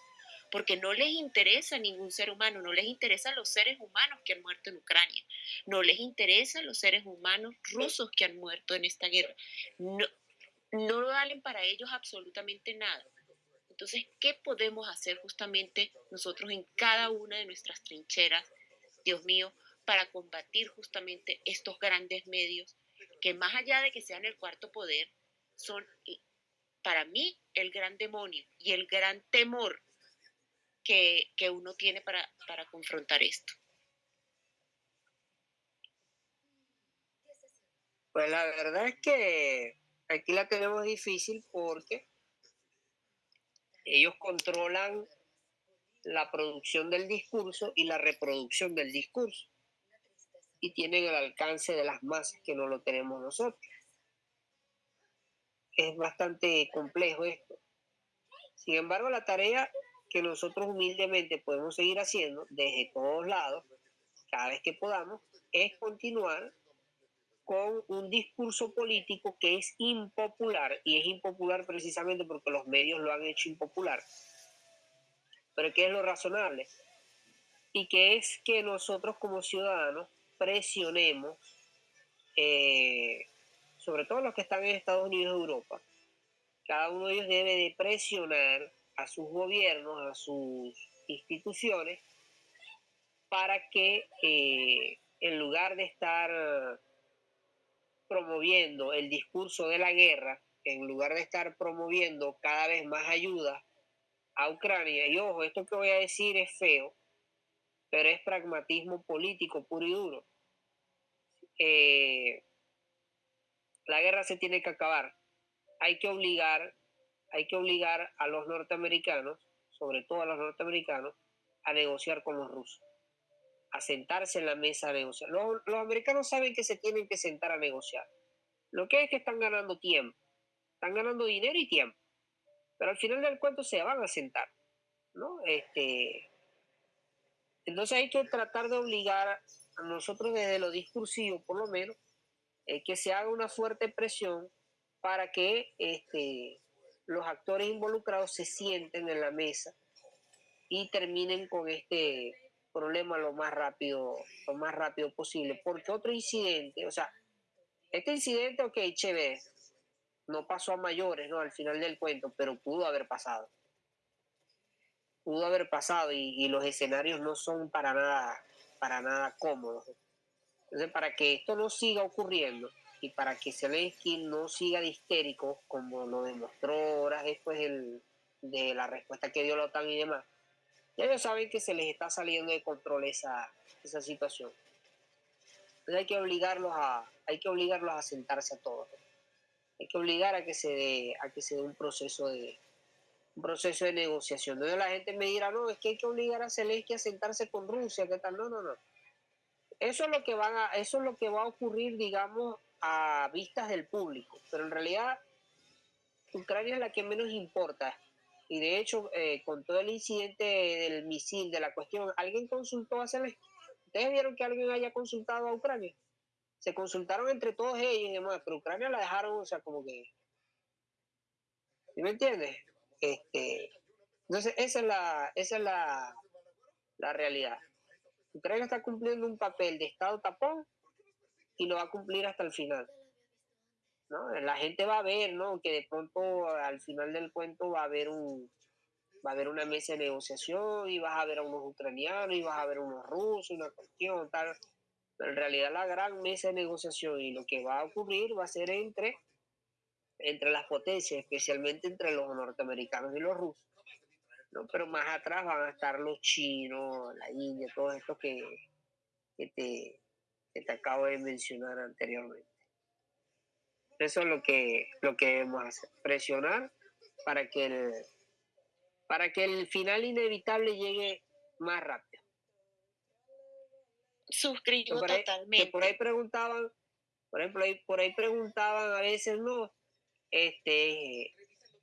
porque no les interesa ningún ser humano, no les interesan los seres humanos que han muerto en Ucrania, no les interesan los seres humanos rusos que han muerto en esta guerra. No, no valen para ellos absolutamente nada. Entonces, ¿qué podemos hacer justamente nosotros en cada una de nuestras trincheras, Dios mío, para combatir justamente estos grandes medios que más allá de que sean el cuarto poder, son para mí el gran demonio y el gran temor que, uno tiene para, para confrontar esto? Pues la verdad es que aquí la tenemos difícil porque ellos controlan la producción del discurso y la reproducción del discurso y tienen el alcance de las masas que no lo tenemos nosotros. Es bastante complejo esto. Sin embargo, la tarea que nosotros humildemente podemos seguir haciendo desde todos lados, cada vez que podamos, es continuar con un discurso político que es impopular, y es impopular precisamente porque los medios lo han hecho impopular, pero que es lo razonable, y que es que nosotros como ciudadanos presionemos, eh, sobre todo los que están en Estados Unidos y Europa, cada uno de ellos debe de presionar a sus gobiernos, a sus instituciones, para que eh, en lugar de estar promoviendo el discurso de la guerra, en lugar de estar promoviendo cada vez más ayuda a Ucrania, y ojo, esto que voy a decir es feo, pero es pragmatismo político puro y duro. Eh, la guerra se tiene que acabar. Hay que obligar hay que obligar a los norteamericanos, sobre todo a los norteamericanos, a negociar con los rusos, a sentarse en la mesa a negociar. Los, americanos saben que se tienen que sentar a negociar. Lo que es que están ganando tiempo, están ganando dinero y tiempo, pero al final del cuento se van a sentar, ¿no? Este, entonces hay que tratar de obligar a nosotros desde lo discursivo, por lo menos, es que se haga una fuerte presión para que este, los actores involucrados se sienten en la mesa y terminen con este problema lo más rápido, lo más rápido posible. Porque otro incidente, o sea, este incidente, ok, chévere, no pasó a mayores, ¿no? Al final del cuento, pero pudo haber pasado. Pudo haber pasado y, los escenarios no son para nada, para nada cómodos. Entonces, para que esto no siga ocurriendo y para que Zelensky no siga de histérico, como lo demostró horas después de la respuesta que dio la OTAN y demás, ya ellos saben que se les está saliendo de control esa, esa situación. Entonces hay que obligarlos a, hay que obligarlos a sentarse a todos hay que obligar a que se dé, a que se dé un proceso de un proceso de negociación. Donde la gente me dirá, no, es que hay que obligar a Zelensky a sentarse con Rusia, ¿qué tal? No, no, no. Eso es lo que van a, eso es lo que va a ocurrir, digamos, a vistas del público. Pero en realidad, Ucrania es la que menos importa. Y de hecho, eh, con todo el incidente del misil, de la cuestión, ¿alguien consultó a Zelensky? ¿Ustedes vieron que alguien haya consultado a Ucrania? se consultaron entre todos ellos y pero Ucrania la dejaron, o sea, como que. ¿Sí me entiendes? Este, entonces, esa es la, esa es la, la realidad. Ucrania está cumpliendo un papel de Estado tapón y lo va a cumplir hasta el final. ¿no? La gente va a ver, ¿no? Que de pronto al final del cuento va a haber un va a haber una mesa de negociación y vas a ver a unos ucranianos y vas a ver a unos rusos, una cuestión, tal. Pero en realidad la gran mesa de negociación y lo que va a ocurrir va a ser entre, entre las potencias, especialmente entre los norteamericanos y los rusos. ¿No? Pero más atrás van a estar los chinos, la India, todos estos que, que, te, que te acabo de mencionar anteriormente. Eso es lo que, lo que debemos hacer, presionar para que el, para que el final inevitable llegue más rápido. Suscribo totalmente. por ahí preguntaban, por ejemplo, ahí, por ahí preguntaban a veces, no, este,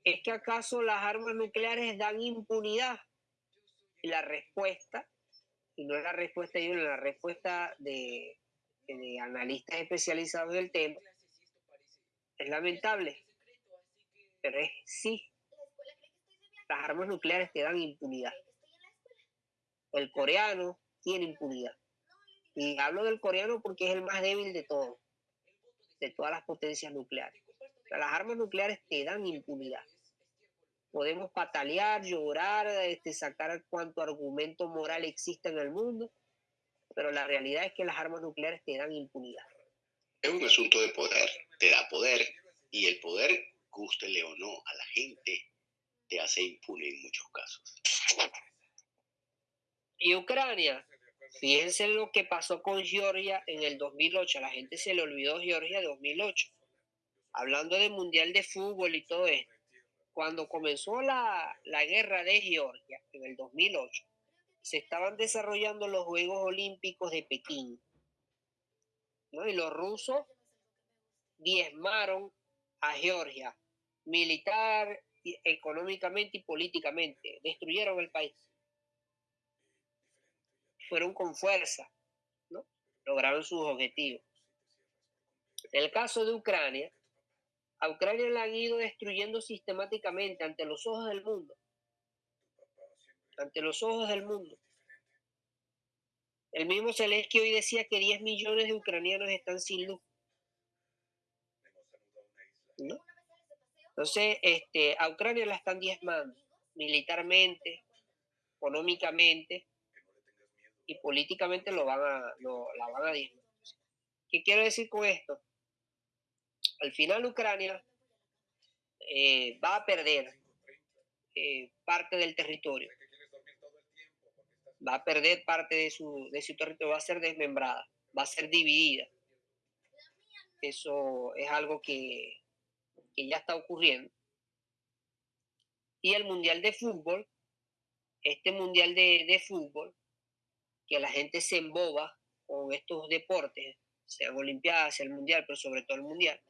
¿es que acaso las armas nucleares dan impunidad? Y la respuesta, y no es la respuesta de la respuesta de, de analistas especializados del tema, es lamentable, pero es sí. Las armas nucleares te dan impunidad. El coreano tiene impunidad. Y hablo del coreano porque es el más débil de todos, de todas las potencias nucleares. las armas nucleares te dan impunidad. Podemos patalear, llorar, este, sacar cuanto argumento moral exista en el mundo, pero la realidad es que las armas nucleares te dan impunidad. Es un asunto de poder, te da poder, y el poder, gústele o no a la gente, te hace impune en muchos casos. Y Ucrania, Fíjense lo que pasó con Georgia en el 2008. A la gente se le olvidó Georgia 2008. Hablando del Mundial de Fútbol y todo esto. Cuando comenzó la, guerra de Georgia en el 2008, se estaban desarrollando los Juegos Olímpicos de Pekín. Y los rusos diezmaron a Georgia, militar, económicamente y políticamente. Destruyeron el país fueron con fuerza, ¿no? lograron sus objetivos. En el caso de Ucrania, a Ucrania la han ido destruyendo sistemáticamente ante los ojos del mundo. Ante los ojos del mundo. El mismo Zelensky hoy decía que 10 millones de ucranianos están sin luz. Entonces, este, a Ucrania la están diezmando militarmente, económicamente, y políticamente lo van a, la van a disminuir. ¿Qué quiero decir con esto? Al final Ucrania eh, va a perder eh, parte del territorio. Va a perder parte de su, de su territorio, va a ser desmembrada, va a ser dividida. Eso es algo que, que ya está ocurriendo. Y el Mundial de Fútbol, este Mundial de, de Fútbol, que la gente se emboba con estos deportes, sean Olimpiadas, sea el Mundial, pero sobre todo el Mundial.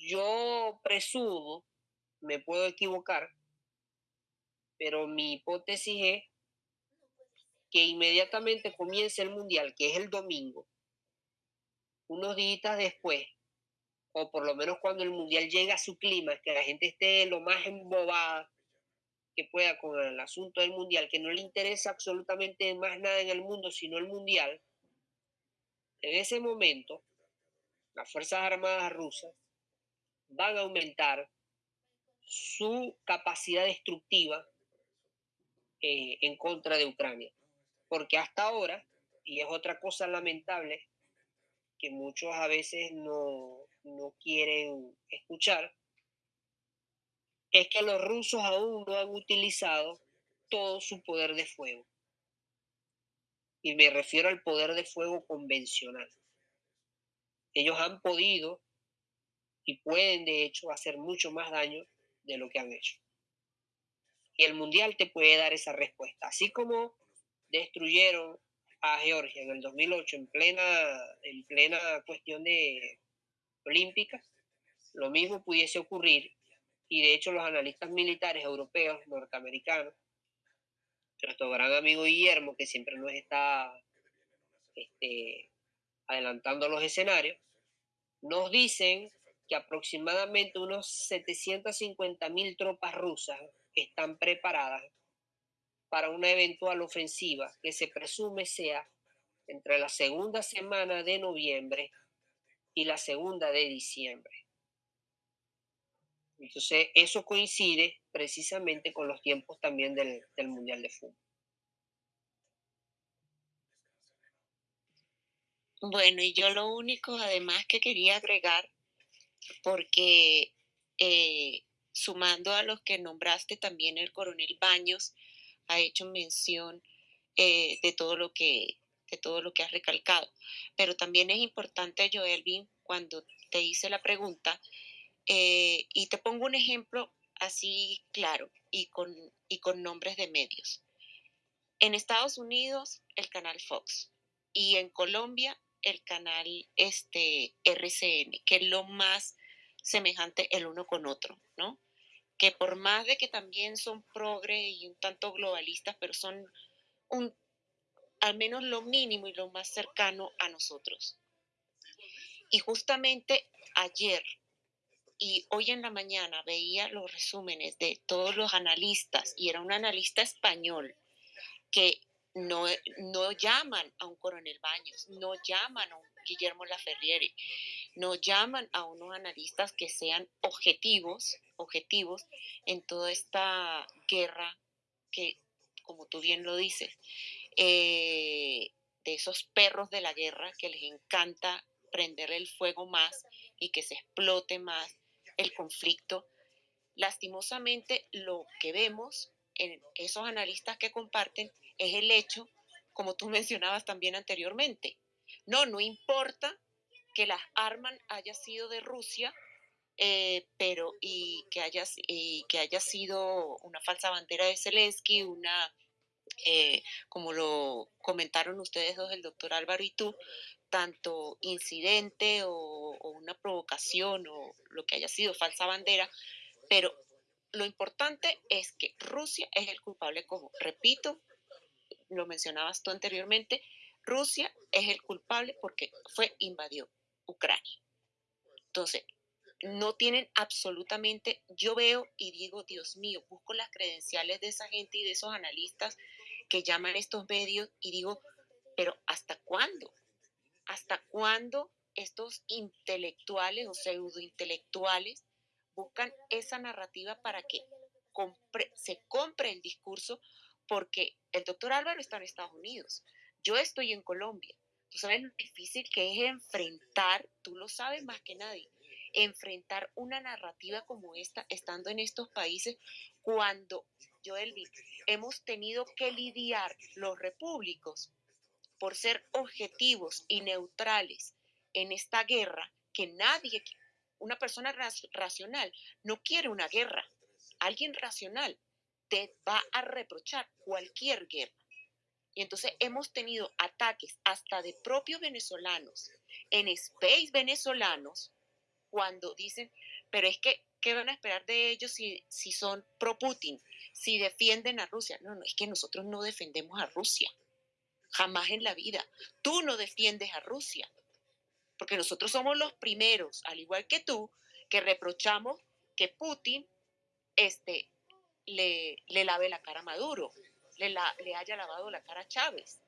Yo presumo, me puedo equivocar, pero mi hipótesis es que inmediatamente comience el Mundial, que es el domingo, unos días después, o por lo menos cuando el mundial llega a su clima, que la gente esté lo más embobada que pueda con el asunto del mundial, que no le interesa absolutamente más nada en el mundo sino el mundial, en ese momento las Fuerzas Armadas rusas van a aumentar su capacidad destructiva eh, en contra de Ucrania. Porque hasta ahora, y es otra cosa lamentable que muchos a veces no, no quieren escuchar, es que los rusos aún no han utilizado todo su poder de fuego. Y me refiero al poder de fuego convencional. Ellos han podido y pueden de hecho hacer mucho más daño de lo que han hecho. Y el Mundial te puede dar esa respuesta. Así como destruyeron a Georgia en el 2008 en plena, en plena cuestión de olímpica, lo mismo pudiese ocurrir y de hecho los analistas militares europeos, norteamericanos, nuestro gran amigo Guillermo, que siempre nos está este, adelantando los escenarios, nos dicen que aproximadamente unos 750 mil tropas rusas están preparadas para una eventual ofensiva que se presume sea entre la segunda semana de noviembre y la segunda de diciembre. Entonces, eso coincide precisamente con los tiempos también del, Mundial de Fútbol. Bueno, y yo lo único además que quería agregar, porque eh, sumando a los que nombraste también el coronel Baños, ha hecho mención eh, de todo lo que de todo lo que has recalcado. Pero también es importante, Joelvin, cuando te hice la pregunta, eh, y te pongo un ejemplo así claro y con, y con nombres de medios. En Estados Unidos, el canal Fox. Y en Colombia, el canal este, RCN, que es lo más semejante el uno con otro, ¿no? Que por más de que también son progre y un tanto globalistas, pero son un, al menos lo mínimo y lo más cercano a nosotros. Y justamente ayer y hoy en la mañana veía los resúmenes de todos los analistas y era un analista español que no, no llaman a un coronel Baños, no llaman a un Guillermo Laferriere, no llaman a unos analistas que sean objetivos, objetivos en toda esta guerra que, como tú bien lo dices, eh, de esos perros de la guerra que les encanta prender el fuego más y que se explote más el conflicto. Lastimosamente, lo que vemos en esos analistas que comparten es el hecho, como tú mencionabas también anteriormente. No, no importa que las armas haya sido de Rusia, eh, pero y que, haya, que haya sido una falsa bandera de Zelensky, una, eh, como lo comentaron ustedes dos, el doctor Álvaro y tú, tanto incidente o, una provocación o lo que haya sido falsa bandera, pero lo importante es que Rusia es el culpable, como repito, lo mencionabas tú anteriormente, Rusia es el culpable porque fue invadió Ucrania. Entonces, no tienen absolutamente, yo veo y digo, Dios mío, busco las credenciales de esa gente y de esos analistas que llaman estos medios y digo, pero ¿hasta cuándo? ¿Hasta cuándo estos intelectuales o pseudointelectuales buscan esa narrativa para que se compre el discurso? Porque el doctor Álvaro está en Estados Unidos, yo estoy en Colombia. Tú sabes lo difícil que es enfrentar, tú lo sabes más que nadie, enfrentar una narrativa como esta estando en estos países cuando, Joelvin, hemos tenido que lidiar los repúblicos por ser objetivos y neutrales en esta guerra, que nadie, una persona racional, no quiere una guerra. Alguien racional te va a reprochar cualquier guerra. Y entonces hemos tenido ataques hasta de propios venezolanos, en space venezolanos, cuando dicen, pero es que, ¿qué van a esperar de ellos si, si son pro-Putin, si defienden a Rusia? No, no, es que nosotros no defendemos a Rusia jamás en la vida. Tú no defiendes a Rusia. Porque nosotros somos los primeros, al igual que tú, que reprochamos que Putin este, le, le lave la cara a Maduro, le, le haya lavado la cara a Chávez.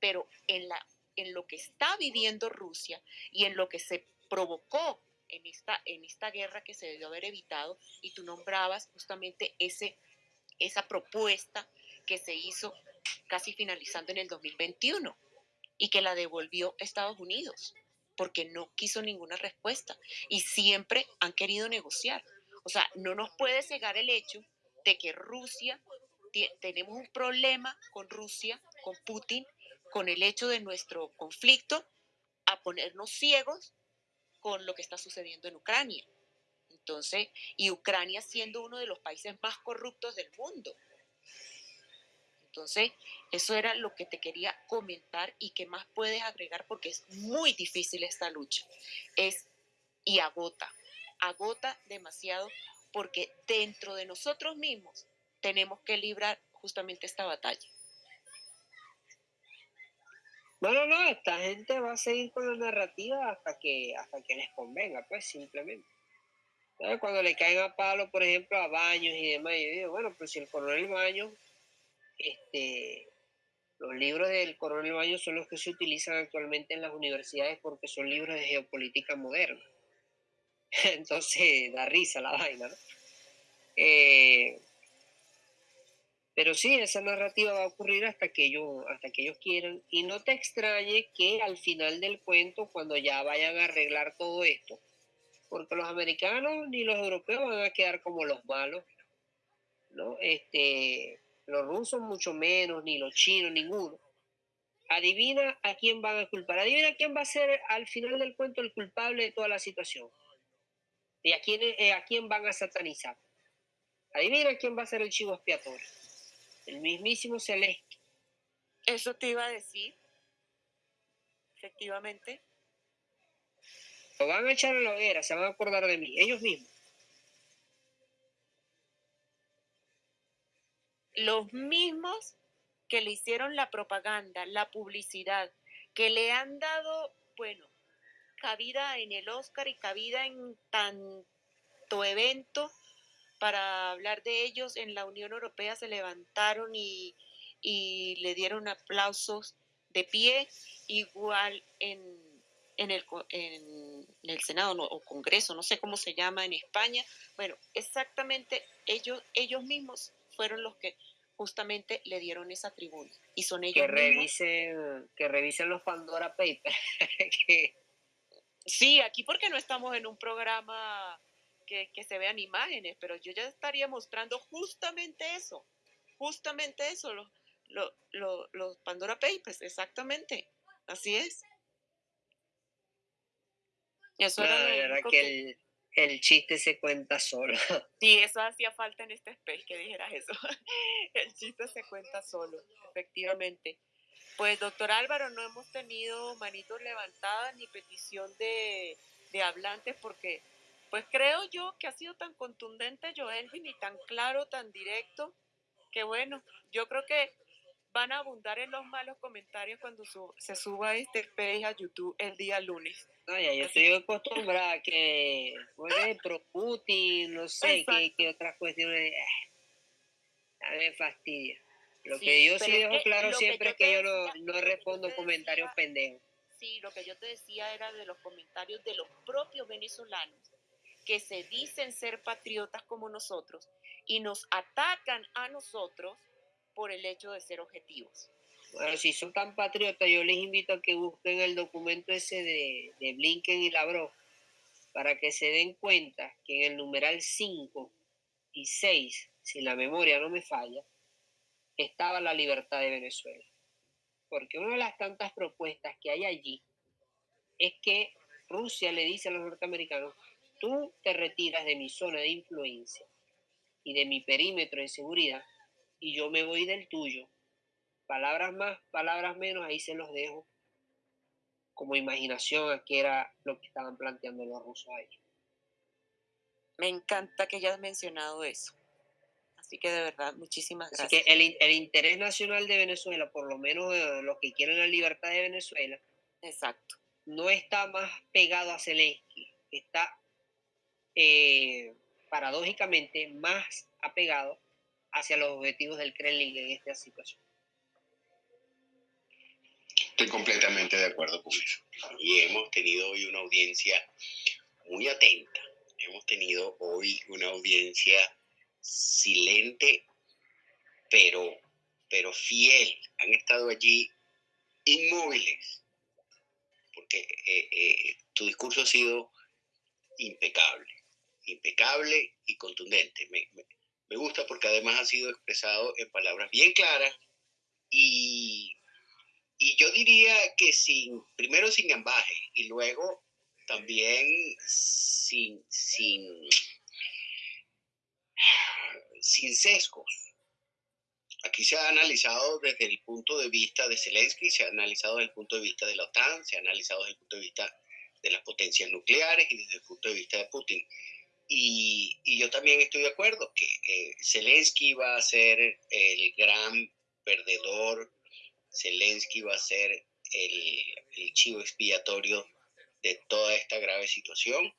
Pero en, la, en lo que está viviendo Rusia y en lo que se provocó en esta, en esta guerra que se debió haber evitado, y tú nombrabas justamente ese, esa propuesta que se hizo casi finalizando en el 2021 y que la devolvió Estados Unidos porque no quiso ninguna respuesta y siempre han querido negociar. O sea, no nos puede cegar el hecho de que Rusia, tenemos un problema con Rusia, con Putin, con el hecho de nuestro conflicto, a ponernos ciegos con lo que está sucediendo en Ucrania. Entonces, y Ucrania siendo uno de los países más corruptos del mundo. Entonces, eso era lo que te quería comentar y que más puedes agregar porque es muy difícil esta lucha. Es y agota, agota demasiado porque dentro de nosotros mismos tenemos que librar justamente esta batalla. No, no, esta gente va a seguir con la narrativa hasta que, hasta que les convenga, pues simplemente. Cuando le caen a palo, por ejemplo, a Baños y demás, yo digo, bueno, pues si el coronel Baños este, los libros del coronel Baños son los que se utilizan actualmente en las universidades porque son libros de geopolítica moderna. Entonces da risa la vaina, ¿no? Eh, pero sí, esa narrativa va a ocurrir hasta que, ellos, hasta que ellos quieran. Y no te extrañe que al final del cuento, cuando ya vayan a arreglar todo esto, porque los americanos ni los europeos van a quedar como los malos, ¿no? Este, los rusos mucho menos, ni los chinos, ninguno. Adivina a quién van a culpar. Adivina quién va a ser al final del cuento el culpable de toda la situación. Y a quién, eh, a quién van a satanizar. Adivina quién va a ser el chivo expiatorio. El mismísimo Celeste. Eso te iba a decir. Efectivamente. Lo van a echar a la hoguera, se van a acordar de mí, ellos mismos. Los mismos que le hicieron la propaganda, la publicidad, que le han dado, bueno, cabida en el Oscar y cabida en tanto evento para hablar de ellos en la Unión Europea se levantaron y, le dieron aplausos de pie, igual en, el, en el Senado o Congreso, no sé cómo se llama en España. Bueno, exactamente ellos, ellos mismos fueron los que justamente le dieron esa tribuna. Y son ellos que revisen, que revisen los Pandora Papers. Sí, aquí porque no estamos en un programa que, se vean imágenes, pero yo ya estaría mostrando justamente eso, justamente eso, los, Pandora Papers, exactamente, así es. Eso era que, el, el chiste se cuenta solo. Sí, eso hacía falta en este space que dijeras eso. El chiste se cuenta solo, efectivamente. Pues, doctor Álvaro, no hemos tenido manitos levantadas ni petición de, de hablantes porque, pues creo yo que ha sido tan contundente Joelvin y tan claro, tan directo, que bueno, yo creo que van a abundar en los malos comentarios cuando se suba este page a YouTube el día lunes. No, ya, yo estoy acostumbrada a que fue pro Putin, no sé qué, qué, otras cuestiones. A mí me fastidia. Lo que yo sí dejo claro siempre es que yo no, no respondo comentarios pendejos. Sí, lo que yo te decía era de los comentarios de los propios venezolanos que se dicen ser patriotas como nosotros y nos atacan a nosotros por el hecho de ser objetivos. Bueno, si son tan patriotas, yo les invito a que busquen el documento ese de, de Blinken y Lavrov para que se den cuenta que en el numeral 5 y 6, si la memoria no me falla, estaba la libertad de Venezuela. Porque una de las tantas propuestas que hay allí es que Rusia le dice a los norteamericanos, tú te retiras de mi zona de influencia y de mi perímetro de seguridad y yo me voy del tuyo. Palabras más, palabras menos, ahí se los dejo como imaginación a qué era lo que estaban planteando los rusos ahí. Me encanta que hayas mencionado eso. Así que de verdad, muchísimas gracias. Así que el, el interés nacional de Venezuela, por lo menos eh, los que quieren la libertad de Venezuela, Exacto. no está más pegado a Zelensky, está eh, paradójicamente más apegado hacia los objetivos del Kremlin en esta situación. Estoy completamente de acuerdo con eso. Y hemos tenido hoy una audiencia muy atenta. Hemos tenido hoy una audiencia silente, pero, pero fiel. Han estado allí inmóviles, porque eh, eh, tu discurso ha sido impecable, impecable y contundente. Me, gusta porque además ha sido expresado en palabras bien claras y y yo diría que sin, primero sin ambaje y luego también sin, sin, sin sesgos. Aquí se ha analizado desde el punto de vista de Zelensky, se ha analizado desde el punto de vista de la OTAN, se ha analizado desde el punto de vista de las potencias nucleares y desde el punto de vista de Putin. Y, yo también estoy de acuerdo que eh, Zelensky va a ser el gran perdedor Zelensky va a ser el, chivo expiatorio de toda esta grave situación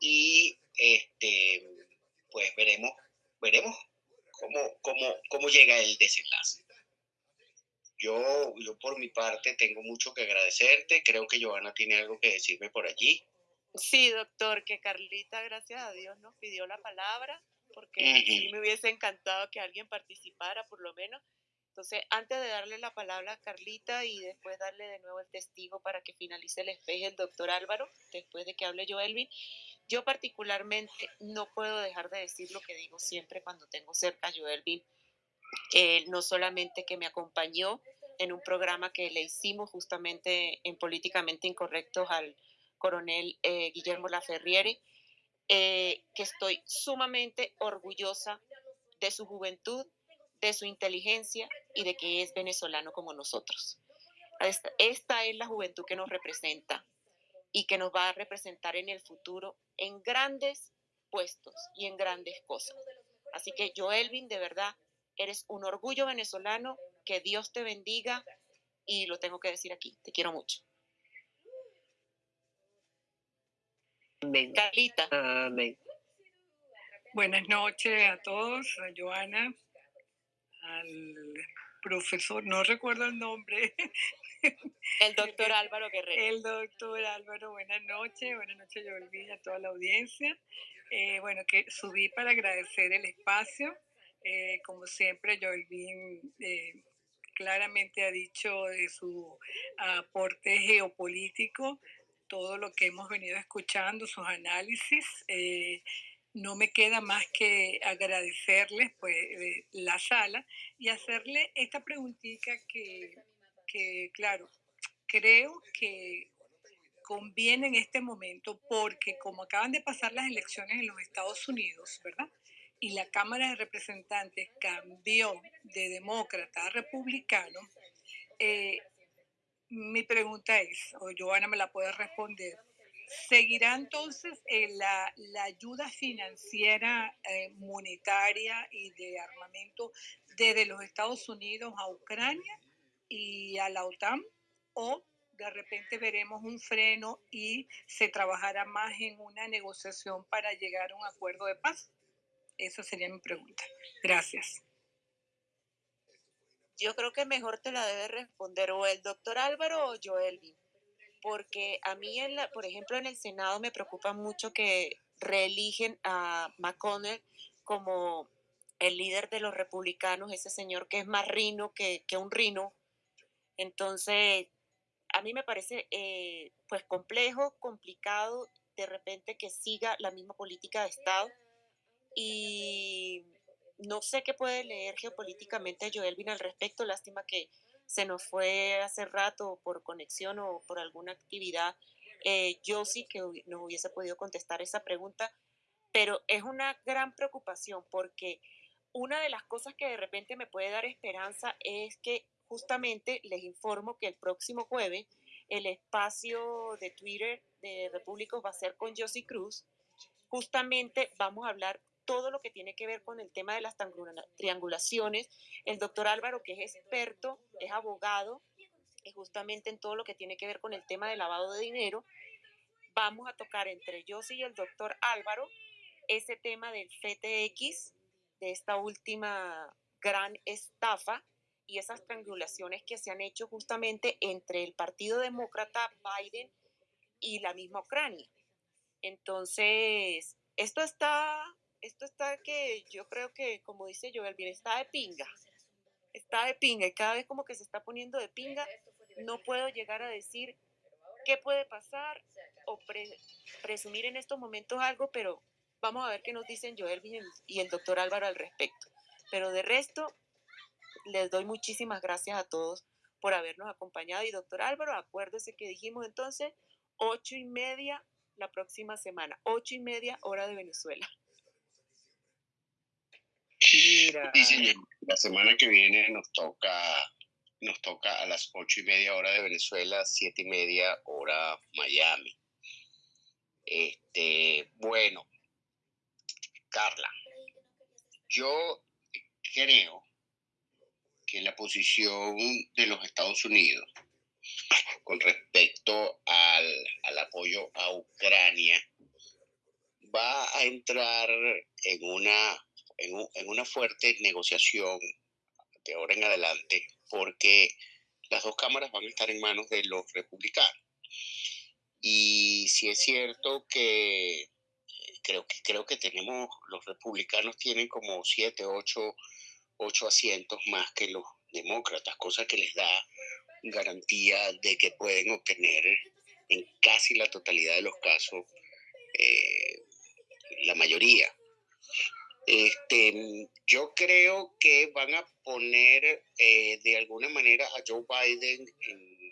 y este pues veremos veremos cómo, cómo, cómo llega el desenlace. Yo, yo por mi parte tengo mucho que agradecerte. Creo que Joana tiene algo que decirme por allí. Sí, doctor, que Carlita, gracias a Dios, nos pidió la palabra, porque sí me hubiese encantado que alguien participara, por lo menos. Entonces, antes de darle la palabra a Carlita y después darle de nuevo el testigo para que finalice el espejo el doctor Álvaro, después de que hable yo, Elvin, yo particularmente no puedo dejar de decir lo que digo siempre cuando tengo cerca a Joelvin, eh, no solamente que me acompañó en un programa que le hicimos justamente en Políticamente Incorrectos al coronel eh, Guillermo Laferriere, eh, que estoy sumamente orgullosa de su juventud, de su inteligencia y de que es venezolano como nosotros. Esta, es la juventud que nos representa y que nos va a representar en el futuro en grandes puestos y en grandes cosas. Así que Joelvin, de verdad, eres un orgullo venezolano, que Dios te bendiga y lo tengo que decir aquí, te quiero mucho. Carlita. Buenas noches a todos, a Joana, al profesor, no recuerdo el nombre. El doctor Álvaro Guerrero. El doctor Álvaro, buenas noches, buenas noches yo a toda la audiencia. Eh, bueno, que subí para agradecer el espacio. Eh, como siempre, Joelvin eh, claramente ha dicho de su aporte geopolítico, todo lo que hemos venido escuchando, sus análisis. Eh, no me queda más que agradecerles pues, eh, la sala y hacerle esta preguntita que, que, claro, creo que conviene en este momento porque como acaban de pasar las elecciones en los Estados Unidos, ¿verdad? Y la Cámara de Representantes cambió de demócrata a republicano, eh, mi pregunta es, o Joana me la puede responder, ¿Seguirá entonces eh, la, ayuda financiera, eh, monetaria y de armamento desde los Estados Unidos a Ucrania y a la OTAN? ¿O de repente veremos un freno y se trabajará más en una negociación para llegar a un acuerdo de paz? Esa sería mi pregunta. Gracias. Yo creo que mejor te la debe responder o el doctor Álvaro o Joelvin porque a mí, en la, por ejemplo, en el Senado me preocupa mucho que reeligen a McConnell como el líder de los republicanos, ese señor que es más rino que, un rino. Entonces, a mí me parece eh, pues complejo, complicado de repente que siga la misma política de Estado y no sé qué puede leer geopolíticamente Joelvin al respecto. Lástima que se nos fue hace rato por conexión o por alguna actividad, eh, yo sí que nos hubiese podido contestar esa pregunta, pero es una gran preocupación porque una de las cosas que de repente me puede dar esperanza es que justamente les informo que el próximo jueves el espacio de Twitter de Repúblicos va a ser con Josie Cruz. Justamente vamos a hablar todo lo que tiene que ver con el tema de las triangulaciones. El doctor Álvaro, que es experto, es abogado justamente en todo lo que tiene que ver con el tema de lavado de dinero. Vamos a tocar entre yo y el doctor Álvaro ese tema del FTX, de esta última gran estafa y esas triangulaciones que se han hecho justamente entre el Partido Demócrata, Biden y la misma Ucrania. Entonces, esto está, esto está que yo creo que, como dice Joel, bien, está de pinga. Está de pinga y cada vez como que se está poniendo de pinga, no puedo llegar a decir qué puede pasar o presumir en estos momentos algo, pero vamos a ver qué nos dicen Joel y el doctor Álvaro al respecto. Pero de resto, les doy muchísimas gracias a todos por habernos acompañado. Y doctor Álvaro, acuérdese que dijimos entonces ocho y media la próxima semana, ocho y media hora de Venezuela. Mira. La semana que viene nos toca, nos toca a las ocho y media hora de Venezuela, siete y media hora Miami. Este, bueno, Carla, yo creo que la posición de los Estados Unidos con respecto al, apoyo a Ucrania va a entrar en una, en, una fuerte negociación de ahora en adelante porque las dos cámaras van a estar en manos de los republicanos. Y si es cierto que creo que creo que tenemos, los republicanos tienen como siete, ocho ocho asientos más que los demócratas, cosa que les da garantía de que pueden obtener en casi la totalidad de los casos eh, la mayoría. Este, yo creo que van a poner eh, de alguna manera a Joe Biden en,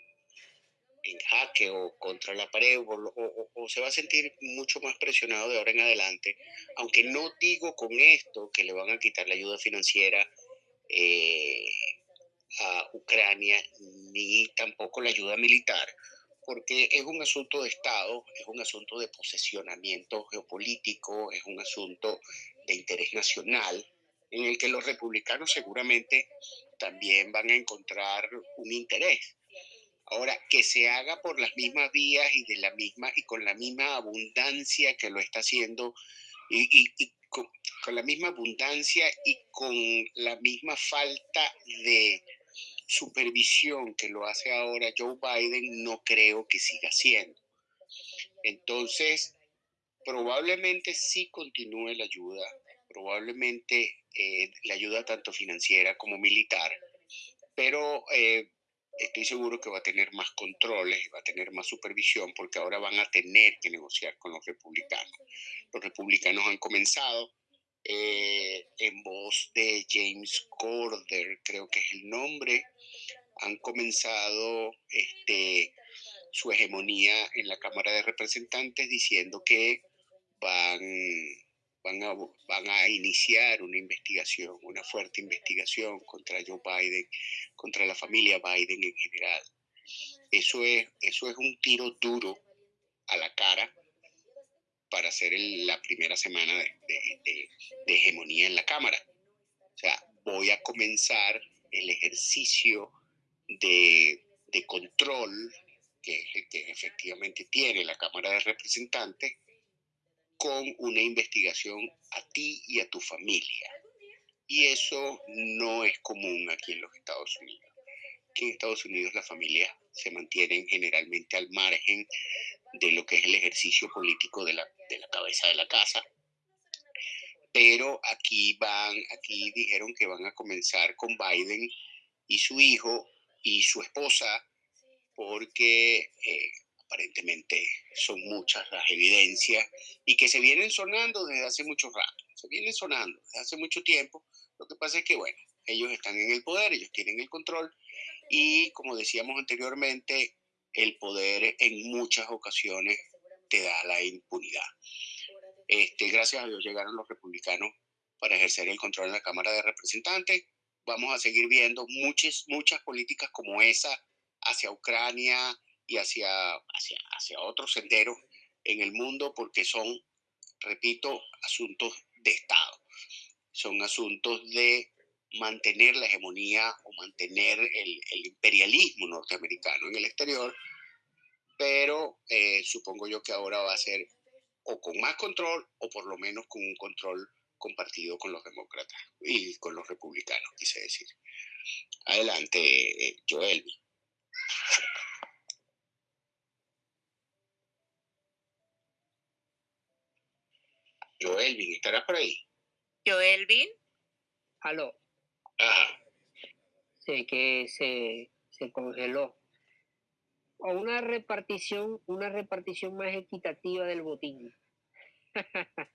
jaque o contra la pared o, se va a sentir mucho más presionado de ahora en adelante, aunque no digo con esto que le van a quitar la ayuda financiera eh, a Ucrania ni tampoco la ayuda militar, porque es un asunto de Estado, es un asunto de posesionamiento geopolítico, es un asunto de interés nacional, en el que los republicanos seguramente también van a encontrar un interés. Ahora, que se haga por las mismas vías y de la misma y con la misma abundancia que lo está haciendo y, y con, la misma abundancia y con la misma falta de supervisión que lo hace ahora Joe Biden, no creo que siga siendo. Entonces, probablemente sí continúe la ayuda, probablemente eh, la ayuda tanto financiera como militar, pero eh, estoy seguro que va a tener más controles y va a tener más supervisión porque ahora van a tener que negociar con los republicanos. Los republicanos han comenzado eh, en voz de James Corder, creo que es el nombre, han comenzado este, su hegemonía en la Cámara de Representantes diciendo que van, van, a, van a iniciar una investigación, una fuerte investigación contra Joe Biden, contra la familia Biden en general. Eso es, eso es un tiro duro a la cara para hacer la primera semana de, hegemonía en la Cámara. O sea, voy a comenzar el ejercicio de, control que, que efectivamente tiene la Cámara de Representantes con una investigación a ti y a tu familia. Y eso no es común aquí en los Estados Unidos. Aquí en Estados Unidos las familias se mantienen generalmente al margen de lo que es el ejercicio político de la, de la cabeza de la casa. Pero aquí van, aquí dijeron que van a comenzar con Biden y su hijo y su esposa, porque eh, aparentemente son muchas las evidencias y que se vienen sonando desde hace mucho rato, se vienen sonando desde hace mucho tiempo. Lo que pasa es que, bueno, ellos están en el poder, ellos tienen el control y, como decíamos anteriormente, el poder en muchas ocasiones te da la impunidad. Este, gracias a Dios llegaron los republicanos para ejercer el control en la Cámara de Representantes. Vamos a seguir viendo muchas, muchas políticas como esa hacia Ucrania y hacia, hacia, hacia otros senderos en el mundo porque son, repito, asuntos de Estado. Son asuntos de mantener la hegemonía o mantener el, imperialismo norteamericano en el exterior, pero eh, supongo yo que ahora va a ser o con más control o por lo menos con un control compartido con los demócratas y con los republicanos, quise decir. Adelante, eh, Joel. Joelvin, ¿estarás por ahí? Joelvin. Aló. Ajá. Sé que se, se congeló. O una repartición, una repartición más equitativa del botín.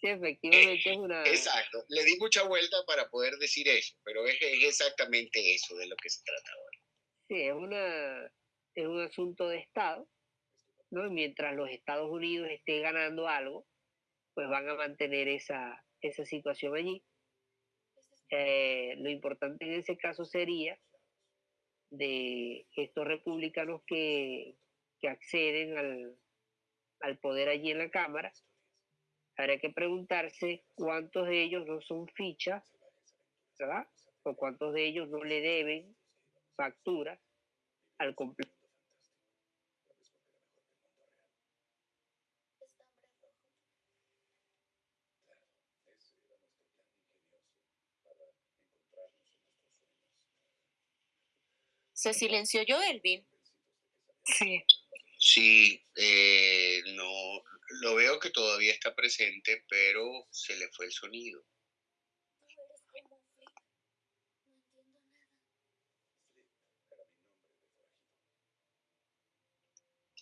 Sí, efectivamente es una... Exacto, le di mucha vuelta para poder decir eso, pero es, exactamente eso de lo que se trata ahora. Sí, es, una, es un asunto de Estado, ¿no? Mientras los Estados Unidos estén ganando algo, pues van a mantener esa, esa situación allí. Eh, lo importante en ese caso sería de estos republicanos que, que acceden al, al poder allí en la Cámara, Habría que preguntarse cuántos de ellos no son fichas, ¿verdad? O cuántos de ellos no le deben facturas al completo. ¿Se silenció yo, Elvin? Sí. Sí, eh, no, lo veo que todavía está presente, pero se le fue el sonido.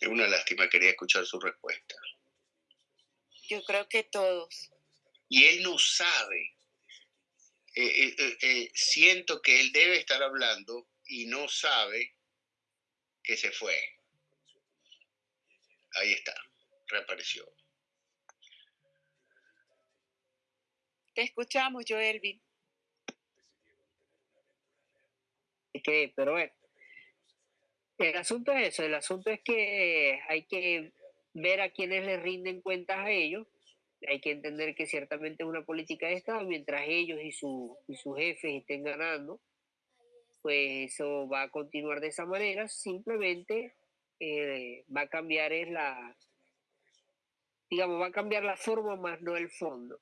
Es una lástima, quería escuchar su respuesta. Yo creo que todos. Y él no sabe. Eh, eh, eh, siento que él debe estar hablando y no sabe que se fue. Ahí está reapareció. Te escuchamos, Joelvin. Que, pero bueno, el asunto es eso, el asunto es que hay que ver a quienes le rinden cuentas a ellos, hay que entender que ciertamente es una política de Estado, mientras ellos y, su, y sus jefes estén ganando, pues eso va a continuar de esa manera, simplemente eh, va a cambiar es la, digamos, va a cambiar la forma más no el fondo.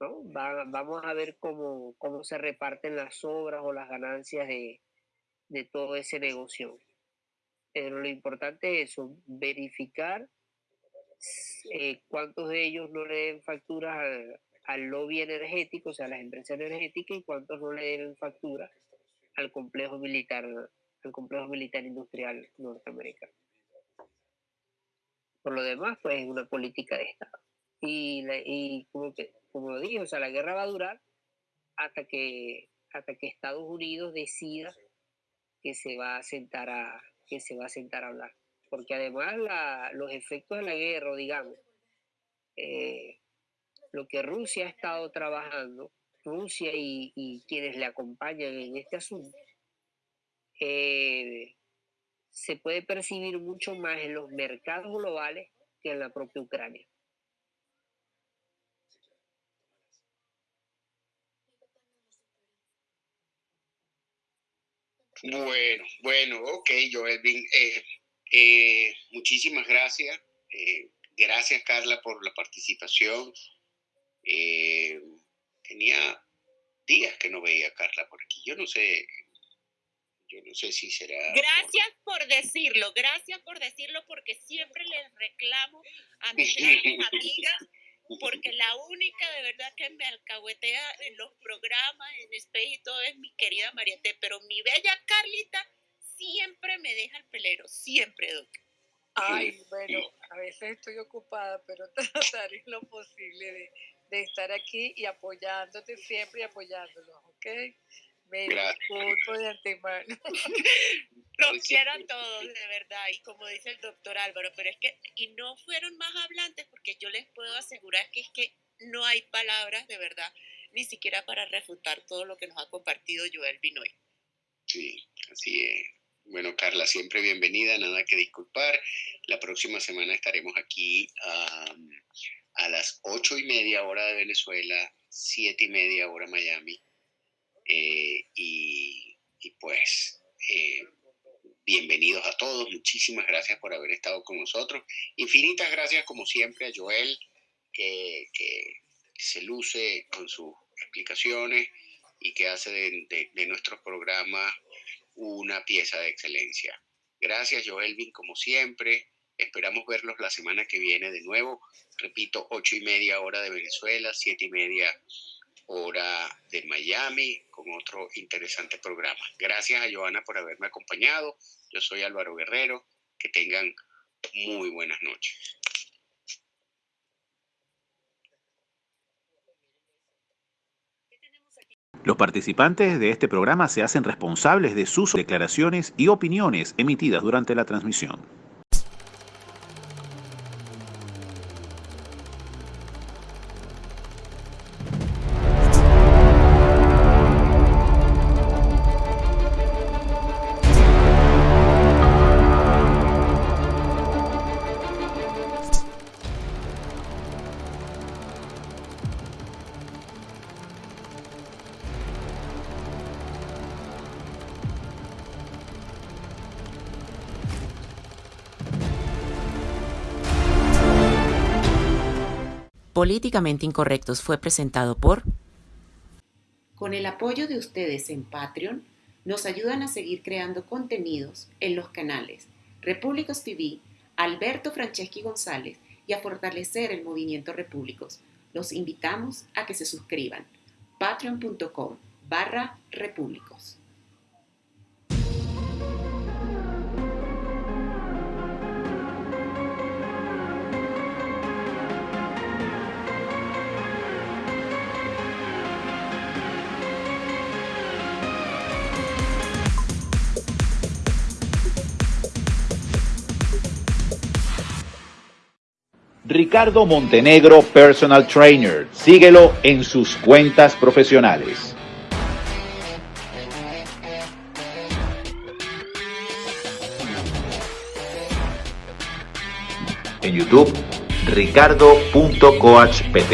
¿no? vamos a ver cómo, cómo se reparten las obras o las ganancias de, de todo ese negocio. Pero lo importante es eso, verificar eh, cuántos de ellos no le den facturas al, al, lobby energético, o sea, a las empresas energéticas, y cuántos no le den facturas al complejo militar, al complejo militar industrial norteamericano. Por lo demás, pues es una política de Estado. Y, y como, que, como lo dije, o sea, la guerra va a durar hasta que, hasta que Estados Unidos decida que se va a sentar a, que se va a sentar a hablar. Porque además la, los efectos de la guerra, digamos, eh, lo que Rusia ha estado trabajando, Rusia y, quienes le acompañan en este asunto, eh, se puede percibir mucho más en los mercados globales que en la propia Ucrania. Bueno, bueno, ok, Joelvin. Eh, eh, muchísimas gracias. Eh, gracias, Carla, por la participación. Tenía días que no veía a Carla por aquí. Yo no sé yo no sé si será... Gracias por decirlo, gracias por decirlo porque siempre les reclamo a mis amigas porque la única de verdad que me alcahuetea en los programas, en Space y todo es mi querida Mariette, pero mi bella Carlita siempre me deja el pelero, siempre, Doc. Ay, bueno, a veces estoy ocupada, pero trataré lo posible de, de estar aquí y apoyándote siempre y apoyándolos, ¿ok? Me disculpo de antemano. Los quiero a todos, de verdad, y como dice el doctor Álvaro, pero es que, y no fueron más hablantes, porque yo les puedo asegurar que es que no hay palabras de verdad, ni siquiera para refutar todo lo que nos ha compartido Joel Binoy. Sí, así es. Bueno, Carla, siempre bienvenida, nada que disculpar. La próxima semana estaremos aquí a las ocho y media hora de Venezuela, siete y media hora Miami Eh, y, pues, eh, bienvenidos a todos. Muchísimas gracias por haber estado con nosotros. Infinitas gracias, como siempre, a Joel, que, se luce con sus explicaciones y que hace de, de nuestros programas una pieza de excelencia. Gracias, Joelvin, como siempre. Esperamos verlos la semana que viene de nuevo. Repito, ocho y media hora de Venezuela, siete y media hora de Miami, con otro interesante programa. Gracias a Joana por haberme acompañado. Yo soy Álvaro Guerrero. Que tengan muy buenas noches. Los participantes de este programa se hacen responsables de sus declaraciones y opiniones emitidas durante la transmisión. Políticamente Incorrectos fue presentado por... Con el apoyo de ustedes en Patreon, nos ayudan a seguir creando contenidos en los canales Repúblicos TV, Alberto Franceschi González y a fortalecer el movimiento Repúblicos. Los invitamos a que se suscriban. patreon.com barra repúblicos. Ricardo Montenegro Personal Trainer. Síguelo en sus cuentas profesionales. En YouTube, ricardo.coachpt.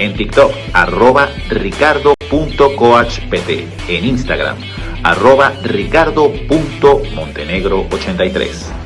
En TikTok, arroba ricardo.coachpt. En Instagram, arroba ricardo.montenegro83.